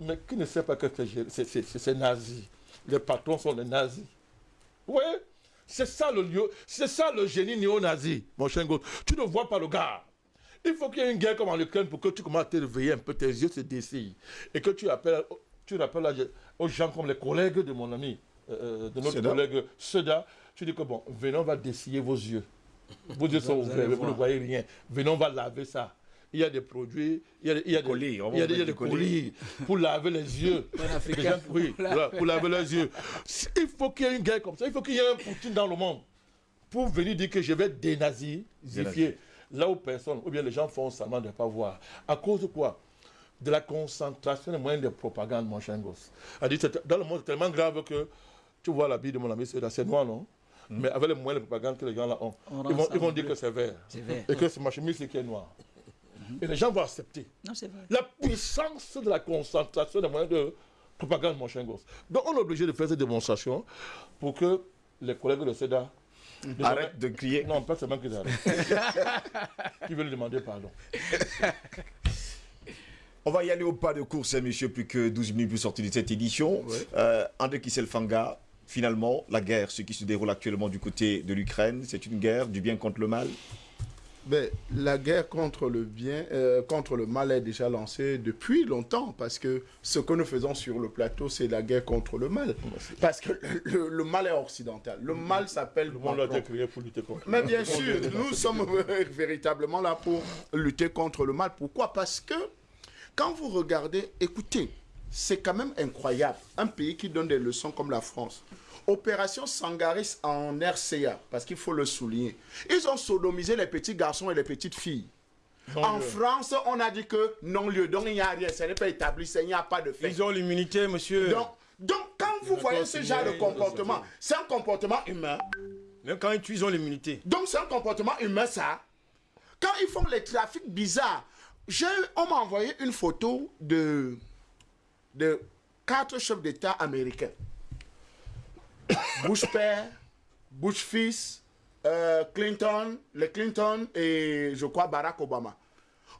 Mais qui ne sait pas que c'est- nazi. Les patrons sont des nazis. Vous voyez C'est ça le lieu, c'est ça le génie néo-nazi, mon cher gosse. Tu ne vois pas le gars. Il faut qu'il y ait une guerre comme en Ukraine pour que tu commences à te réveiller un peu, tes yeux se dessillent. Et que tu appelles, tu rappelles aux gens comme les collègues de mon ami, euh, de notre Seda. collègue Seda. Tu dis que bon, venons, on va dessiller vos yeux. Vos yeux sont Vous ouverts, vous ne voyez rien. Venons, on va laver ça. Il y a des produits, il y a des, il y a des- Colis, il y a des, il y a des colis pour laver les yeux. Les gens- oui, pour laver les yeux. Il faut qu'il y ait une guerre comme ça. Il faut qu'il y ait un Poutine dans le monde pour venir dire que je vais dénazifier là où personne, ou bien les gens font semblant de ne pas voir. À cause de quoi? De la concentration des moyens de propagande, mon cher gosse. C'est-à-dire, c'est- Dans le monde, c'est tellement grave que tu vois la vie de mon ami, c'est c'est noir, non? Mais avec les moyens de propagande que les gens là ont, On ils vont, ils dire bleu. que c'est vert. C'est vert. Et que c'est ma chemise, qui est noir. Et les gens vont accepter Non, c'est vrai. la puissance de la concentration des moyens de propagande, mon cher gosse. Donc, on est obligé de faire cette démonstration pour que les collègues de SEDA. désormais- Arrête de crier. Non, pas seulement qu'ils arrêtent. Qui veulent demander pardon. On va y aller au pas de course, hein, monsieur, plus que 12 minutes pour sortir de cette édition. Euh, André Kisselfanga, finalement, la guerre, ce qui se déroule actuellement du côté de l'Ukraine, c'est une guerre du bien contre le mal? Ben, la guerre contre le bien, euh, contre le mal est déjà lancée depuis longtemps parce que ce que nous faisons sur le plateau, c'est la guerre contre le mal. Parce que le, le- le mal est occidental. Le mal s'appelle Le monde a Macron. été créé pour lutter contre. Mais bien sûr, nous sommes véritablement là pour lutter contre le mal. Pourquoi? Parce que quand vous regardez, écoutez, c'est quand même incroyable. Un pays qui donne des leçons comme la France. Opération Sangaris en RCA, parce qu'il faut le souligner. Ils ont sodomisé les petits garçons et les petites filles. en France, on a dit que non-lieu, donc il n'y a rien, ce n'est pas établi, il n'y a pas de fait. Ils ont l'immunité, monsieur. Donc, donc, quand vous voyez ce genre de comportement, c'est un comportement humain. Même quand ils tuent, ils ont l'immunité. Donc c'est un comportement humain ça. Quand ils font les trafics bizarres, on m'a envoyé une photo de, de quatre chefs d'État américains. Bush père, Bush fils, euh, Clinton, les Clinton et je crois Barack Obama.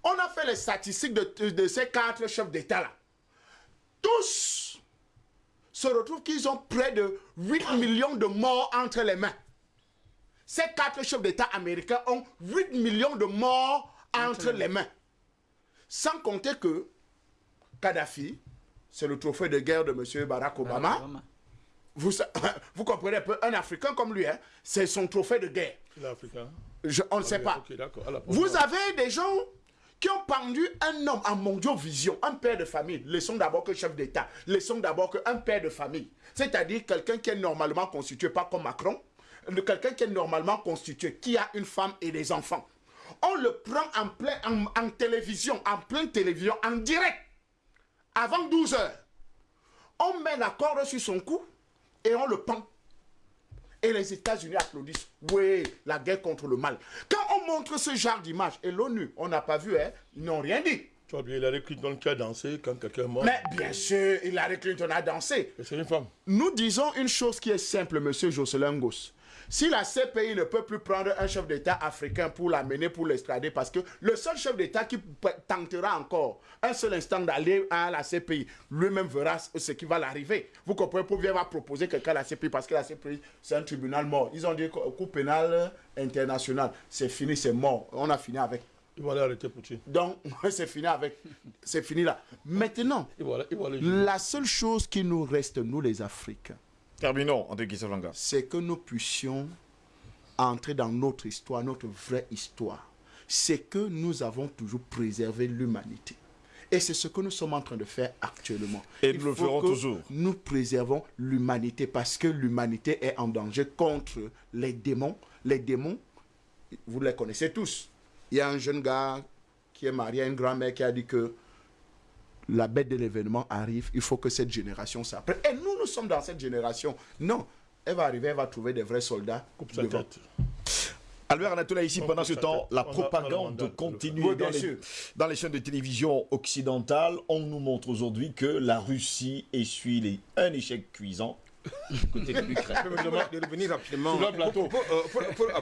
On a fait les statistiques de, de ces quatre chefs d'État là. Tous se retrouvent qu'ils ont près de 8 millions de morts entre les mains. Ces quatre chefs d'État américains ont 8 millions de morts entre les mains. Sans compter que Kadhafi, c'est le trophée de guerre de M. Barack Obama. Obama. Vous, comprenez un peu, un Africain comme lui, hein, c'est son trophée de guerre. L'Africain. Je- on ne sait pas. À Vous avez des gens qui ont pendu un homme en mondiovision, un père de famille. Laissons d'abord que chef d'État. Laissons d'abord qu'un père de famille. C'est-à-dire quelqu'un qui est normalement constitué, pas comme Macron, quelqu'un qui est normalement constitué, qui a une femme et des enfants. On le prend en, plein, en, en télévision, en pleine télévision, en direct, avant 12 heures. On met la corde sur son cou et on le pend. Et les États-Unis applaudissent. Oui, la guerre contre le mal. Quand on montre ce genre d'image, et l'ONU, on n'a pas vu, hein, ils n'ont rien dit. Tu as oublié Hillary Clinton qui a dansé quand quelqu'un est mort. Mais bien sûr, Hillary Clinton a dansé. Et C'est une femme. Nous disons une chose qui est simple, monsieur Jocelyn Goss. Si la CPI ne peut plus prendre un chef d'État africain pour l'amener, pour l'extrader, parce que le seul chef d'État qui tentera encore un seul instant d'aller à la CPI, lui-même verra ce qui va l'arriver. Vous comprenez Pour bien va proposer quelqu'un à la CPI, parce que la CPI, c'est un tribunal mort. Ils ont dit coup pénal international, c'est fini, c'est mort. On a fini avec. Ils vont aller arrêter Poutine. Donc, c'est fini avec. C'est fini là. Maintenant, aller, aller la seule chose qui nous reste, nous les Africains, Terminons, Kissalanga. c'est que nous puissions entrer dans notre histoire, notre vraie histoire. C'est que nous avons toujours préservé l'humanité. Et c'est ce que nous sommes en train de faire actuellement. Et Il nous le faut ferons que toujours. Nous préservons l'humanité parce que l'humanité est en danger contre les démons. Les démons, vous les connaissez tous. Il y a un jeune gars qui est marié à une grand-mère qui a dit que la bête de l'événement arrive, il faut que cette génération s'apprenne. Et nous, nous sommes dans cette génération. Non, elle va arriver, elle va trouver des vrais soldats. Coupe sa tête. Albert Anatola, ici, On pendant ce temps, la propagande mandat de le continue. Oui, dans, les, sûr. dans les chaînes de télévision occidentales. On nous montre aujourd'hui que la Russie essuie les- un échec cuisant côté de l'Ukraine. Permettez-moi de revenir rapidement. Sur le plateau.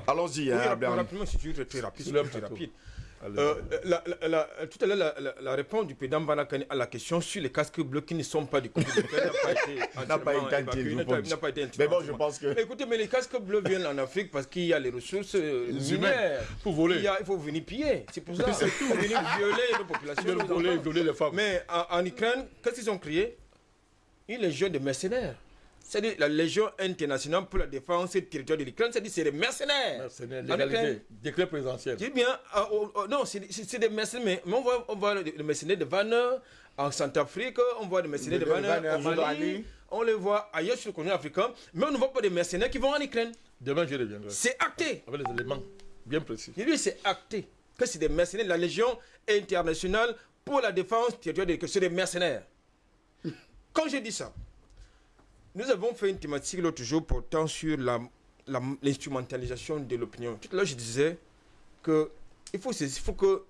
Allons-y, Oui, hein, Albert. rapidement, c'est juste très rapide. Sur le très plateau. rapide. Euh, la- la- la- tout à l'heure, la, réponse du président Banakani à la question sur les casques bleus qui ne sont pas du côté de l'Ukraine n'a pas été N'a pas pas- été Mais bon, je pense que. Écoutez, mais les casques bleus viennent en Afrique parce qu'il y a les ressources euh, minières. Pour voler. Il, y a- il faut venir piller. C'est pour ça. Il faut venir violer nos populations. Ils voler, violer les femmes. Mais en, en Ukraine, qu'est-ce qu'ils ont créé Une légion de mercenaires. C'est-à-dire la Légion internationale pour la défense du territoire de l'Ukraine, c'est-à-dire c'est des mercenaires. Mercenaires, En légalité, décret présidentiel. je dis bien, ah, oh, oh, non, c'est des mercenaires, mais, mais on voit, on voit les, mercenaires de Vanner en Centrafrique, on voit des mercenaires de De au Mali, Mali. on les voit ailleurs sur le continent africain, mais on ne voit pas des mercenaires qui vont en Ukraine. Demain, je reviendrai. C'est acté. Avec les éléments bien précis. Dis, c'est acté que c'est des mercenaires de la Légion internationale pour la défense du territoire de l'Ukraine. C'est des mercenaires. Quand je dis ça, nous avons fait une thématique l'autre jour portant sur la- la- l'instrumentalisation de l'opinion. Tout à l'heure, je disais que il faut, il faut que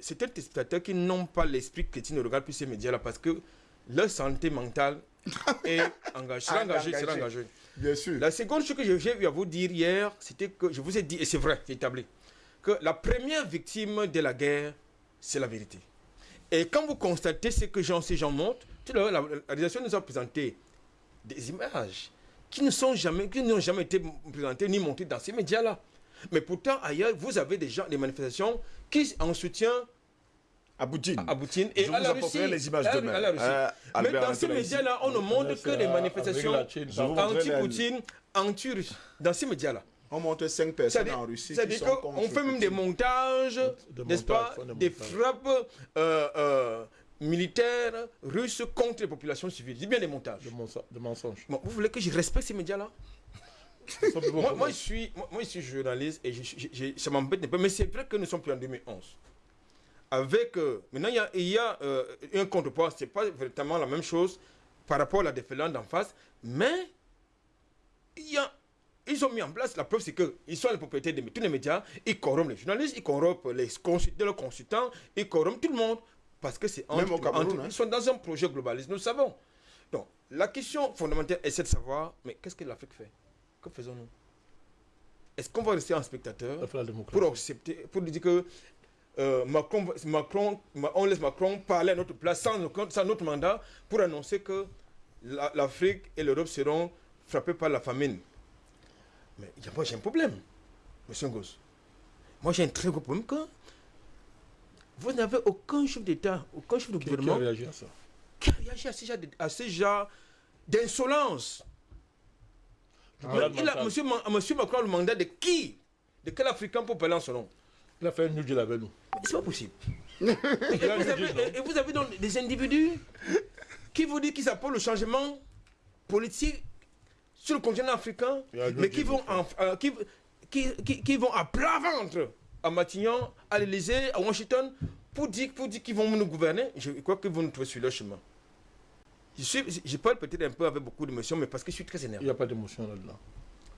certains téléspectateurs qui n'ont pas l'esprit chrétien ne regardent plus ces médias-là parce que leur santé mentale est engagée. sera engagée, sera Engagée. Bien sûr. La seconde chose que j'ai eu à vous dire hier, c'était que je vous ai dit, et c'est vrai, c'est établi, que la première victime de la guerre, c'est la vérité. Et quand vous constatez ce que Jean, ces gens montrent, la, la réalisation nous a présenté des images qui ne sont jamais, qui n'ont jamais été présentées ni montées dans ces médias-là. Mais pourtant, ailleurs, vous avez des gens, des manifestations qui, en soutien À Poutine. à Poutine et Je à vous la apporterai Russie. les images à la- demain. à la Russie. Euh, Mais dans ces médias-là, on ne montre que des Avec manifestations anti-Poutine, anti-russe. Dans ces médias-là. On monte cinq personnes en Russie. c'est-à-dire qu'on fait même des montages, Des n'est-ce pas, des des montages. frappes euh, euh, militaires russes contre les populations civiles. Je dis bien des montages. De, menso- de mensonges. Bon, vous voulez que je respecte ces médias-là? Moi, je suis, moi, moi, je suis journaliste et je- je- je- ça m'embête un peu. Mais c'est vrai que nous sommes plus en 2011. Avec, euh, maintenant, il y a, il y a euh, un contrepoids. Ce n'est pas véritablement la même chose par rapport à la déferlante d'en face. Mais il y a, ils ont mis en place, la preuve c'est qu'ils sont les propriétaires de tous les médias. Ils corrompent les journalistes, ils corrompent les consultants, ils corrompent tout le monde. Parce que c'est Même au Cameroun, hein. Ils sont dans un projet globaliste, nous le savons. Donc, la question fondamentale est de savoir, mais qu'est-ce que l'Afrique fait? Que faisons-nous? Est-ce qu'on va rester en spectateur pour accepter, pour dire que euh, Macron, Macron, on laisse Macron parler à notre place sans, notre- sans notre mandat pour annoncer que la- l'Afrique et l'Europe seront frappées par la famine. Mais moi j'ai un problème, monsieur Ngos. Moi j'ai un très gros problème que vous n'avez aucun chef d'État, aucun chef de Qui, qui a gouvernement réagi à ça qui a réagi à ce genre de- à ce genre d'insolence. Il a, monsieur, Ma- monsieur Macron a le mandat de qui? De quel Africain pour parler en son nom? Il a fait un Deal avec nous. C'est pas possible. Et vous, avez, et vous donc des individus qui vous disent qu'ils apportent le changement politique sur le continent africain, mais qui vont, en- euh, qui, qui, qui- qui vont à plat ventre à Matignon, à l'Élysée, à Washington, pour dire, pour dire qu'ils vont nous gouverner. Je crois qu'ils vont nous trouver sur leur chemin. Je, suis, je parle peut-être un peu avec beaucoup d'émotion, mais parce que je suis très Il énervé. n'y a pas d'émotion là-dedans.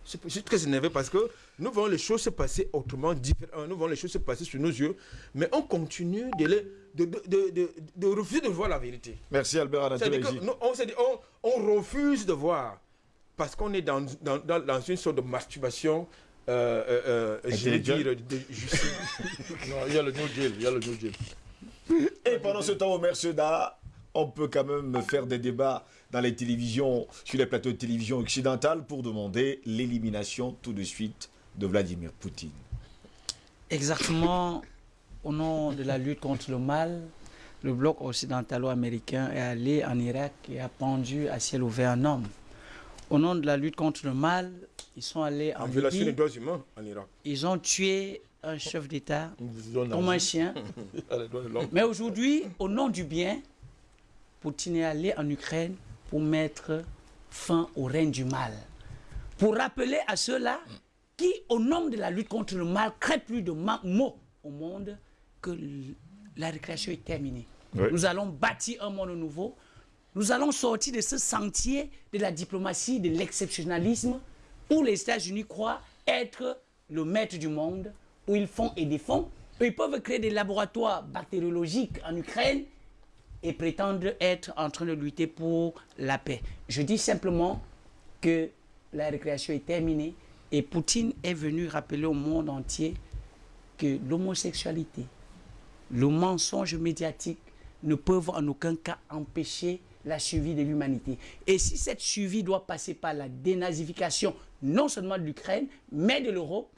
Je je suis très énervé parce que nous voyons les choses se passer autrement, différemment. Nous voyons les choses se passer sous nos yeux, mais on continue de, les- de, refuser de voir la vérité. Merci Albert nous, on, on, on refuse de voir parce qu'on est dans, dans, dans, dans une sorte de masturbation, je vais dire, il y a le New Deal. Il y a le New Deal. Et pendant ce temps, Omer Seda, on peut quand même faire des débats dans les télévisions, sur les plateaux de télévision occidentales pour demander l'élimination tout de suite de Vladimir Poutine. Exactement au nom de la lutte contre le mal, le bloc occidentalo-américain est allé en Irak et a pendu à ciel ouvert un homme. Au nom de la lutte contre le mal, ils sont allés en en violation des droits humains en Irak. ils ont tué un chef d'État comme un chien. Mais aujourd'hui, au nom du bien, Poutine est allé en Ukraine pour mettre fin au règne du mal. Pour rappeler à ceux-là qui, au nom de la lutte contre le mal, créent plus de mots au monde que la récréation est terminée. Oui. Nous allons bâtir un monde nouveau. Nous allons sortir de ce sentier de la diplomatie, de l'exceptionnalisme, où les États-Unis croient être le maître du monde, où ils font et défont. Ils peuvent créer des laboratoires bactériologiques en Ukraine et prétendre être en train de lutter pour la paix. Je dis simplement que la récréation est terminée et Poutine est venu rappeler au monde entier que l'homosexualité, le mensonge médiatique ne peuvent en aucun cas empêcher la survie de l'humanité. Et si cette survie doit passer par la dénazification, non seulement de l'Ukraine, mais de l'Europe,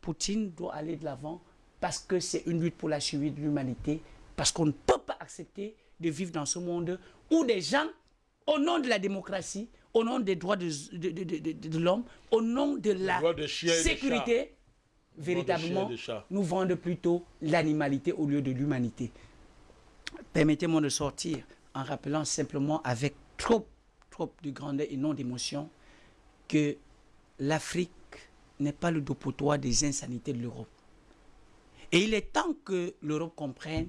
Poutine doit aller de l'avant parce que c'est une lutte pour la survie de l'humanité, parce qu'on ne peut pas accepter de vivre dans ce monde où des gens, au nom de la démocratie, au nom des droits de, de- de- de- de- de l'homme, au nom de la sécurité, véritablement, nous vendent plutôt l'animalité au lieu de l'humanité. Permettez-moi de sortir en rappelant simplement avec trop, trop de grandeur et non d'émotion que l'Afrique n'est pas le dopotoir des insanités de l'Europe. Et il est temps que l'Europe comprenne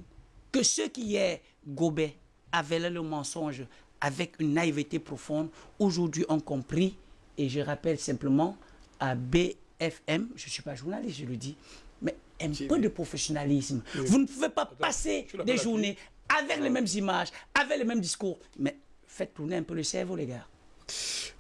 que ceux qui hier gobaient, avalaient le mensonge avec une naïveté profonde, aujourd'hui ont compris, et je rappelle simplement à BFM, je ne suis pas journaliste, je le dis, mais un peu de professionnalisme. Vous ne pouvez pas passer des journées avec les mêmes images, avec les mêmes discours, mais faites tourner un peu le cerveau, les gars.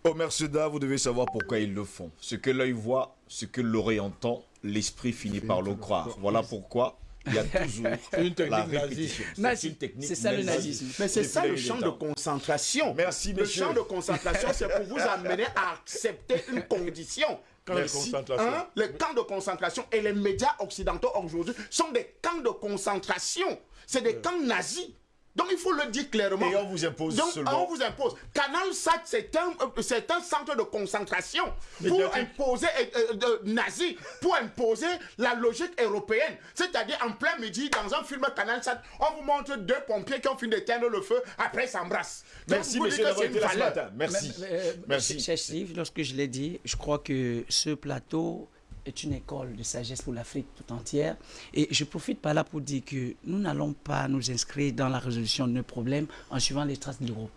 Omer Seda, vous devez savoir pourquoi ils le font. Ce que l'œil voit, ce que l'oreille entend, l'esprit finit par le croire. Voilà pourquoi il y a toujours C'est une technique c'est ça le nazisme. Mais c'est ça le champ de concentration. Merci, Le champ de concentration, c'est pour vous amener à accepter une condition. Merci. concentration. Hein, Les camps de concentration et les médias occidentaux aujourd'hui sont des camps de concentration. C'est des camps nazis. Donc il faut le dire clairement. Et on vous impose Donc seulement. on vous impose. Canal Sat, c'est un, euh, un centre de concentration pour imposer, euh, euh, de- nazi, pour imposer la logique européenne. C'est-à-dire en plein midi, dans un film Canal Sat, on vous montre deux pompiers qui ont fini d'éteindre le feu, après ils s'embrassent. Merci, que d'avoir été là ce valeur. matin. Merci. Mais- mais, euh, Merci. Cher Steve, lorsque je l'ai dit, je crois que ce plateau est une école de sagesse pour l'Afrique tout entière. Et je profite par là pour dire que nous n'allons pas nous inscrire dans la résolution de nos problèmes en suivant les traces de l'Europe.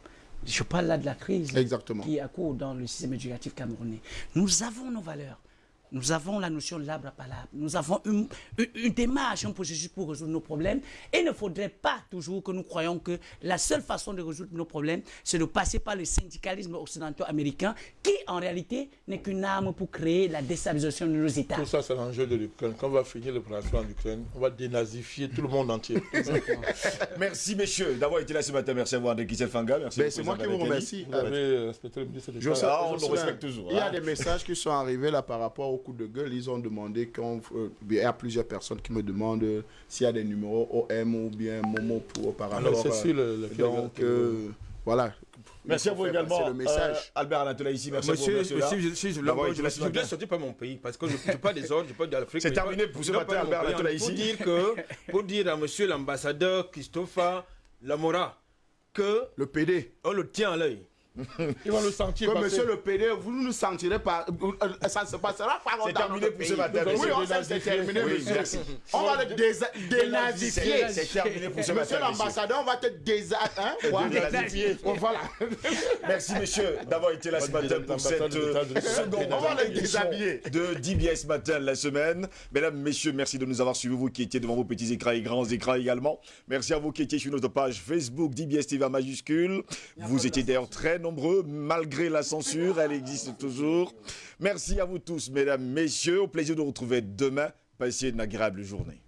Je parle là de la crise Exactement. qui accourt dans le système éducatif camerounais. Nous avons nos valeurs. Nous avons la notion de l'arbre à palabre. Nous avons une, une- une démarche, un processus pour résoudre nos problèmes. Et il ne faudrait pas toujours que nous croyons que la seule façon de résoudre nos problèmes, c'est de passer par le syndicalisme occidental américain, qui en réalité n'est qu'une arme pour créer la déstabilisation de nos États. Tout ça, c'est l'enjeu de l'Ukraine. Quand on va finir l'opération en Ukraine, on va dénazifier tout le monde entier. Merci, messieurs, d'avoir été là ce matin. Merci à vous, André Kissel Fanga. Merci Ben, c'est moi qui vous remercie. Vous avez respecté le ministre d'État. Je sais- Ah, on je le respecte toujours, Il y a hein. des messages qui sont arrivés là par rapport au coup de gueule. Ils ont demandé qu'on. euh, il y a plusieurs personnes qui me demandent s'il y a des numéros OM ou bien Momo pour par Alors, rapport c'est le, le- Donc, euh, voilà. Merci à vous également, le message. euh, Albert Anatola ici. Merci à vous. Monsieur, monsieur monsieur, je, suis- je, matin. sortir pas mon pays parce que je ne pas des ordres, je parle d'Afrique. C'est mais terminé je pour ce matin, de Albert pays. Latola Pour ici. dire que, pour dire à monsieur l'ambassadeur Christopher Lamora que Le PD. on le tient à l'œil. Ils vont le sentir passer. monsieur le PD, vous ne nous sentirez pas. euh, Ça ne se passera pas C'est terminé pour ce matin. Oui, monsieur. c'est terminé, Oui, monsieur. merci. On va le dénazifier. C'est terminé pour ce matin. Monsieur l'ambassadeur, on va te. Hein? Voilà. Dénazifier. Voilà. Merci messieurs d'avoir été là ce matin pour cette euh, seconde On va édition déshabiller. de DBS Matin la semaine. Mesdames, messieurs, merci de nous avoir suivis, vous qui étiez devant vos petits écrans et grands écrans également. Merci à vous qui étiez sur notre page Facebook DBS TV en majuscule. Vous étiez d'ailleurs très nombreux, malgré la censure, elle existe toujours. Merci à vous tous, mesdames, messieurs. Au plaisir de vous retrouver demain. Passez une agréable journée.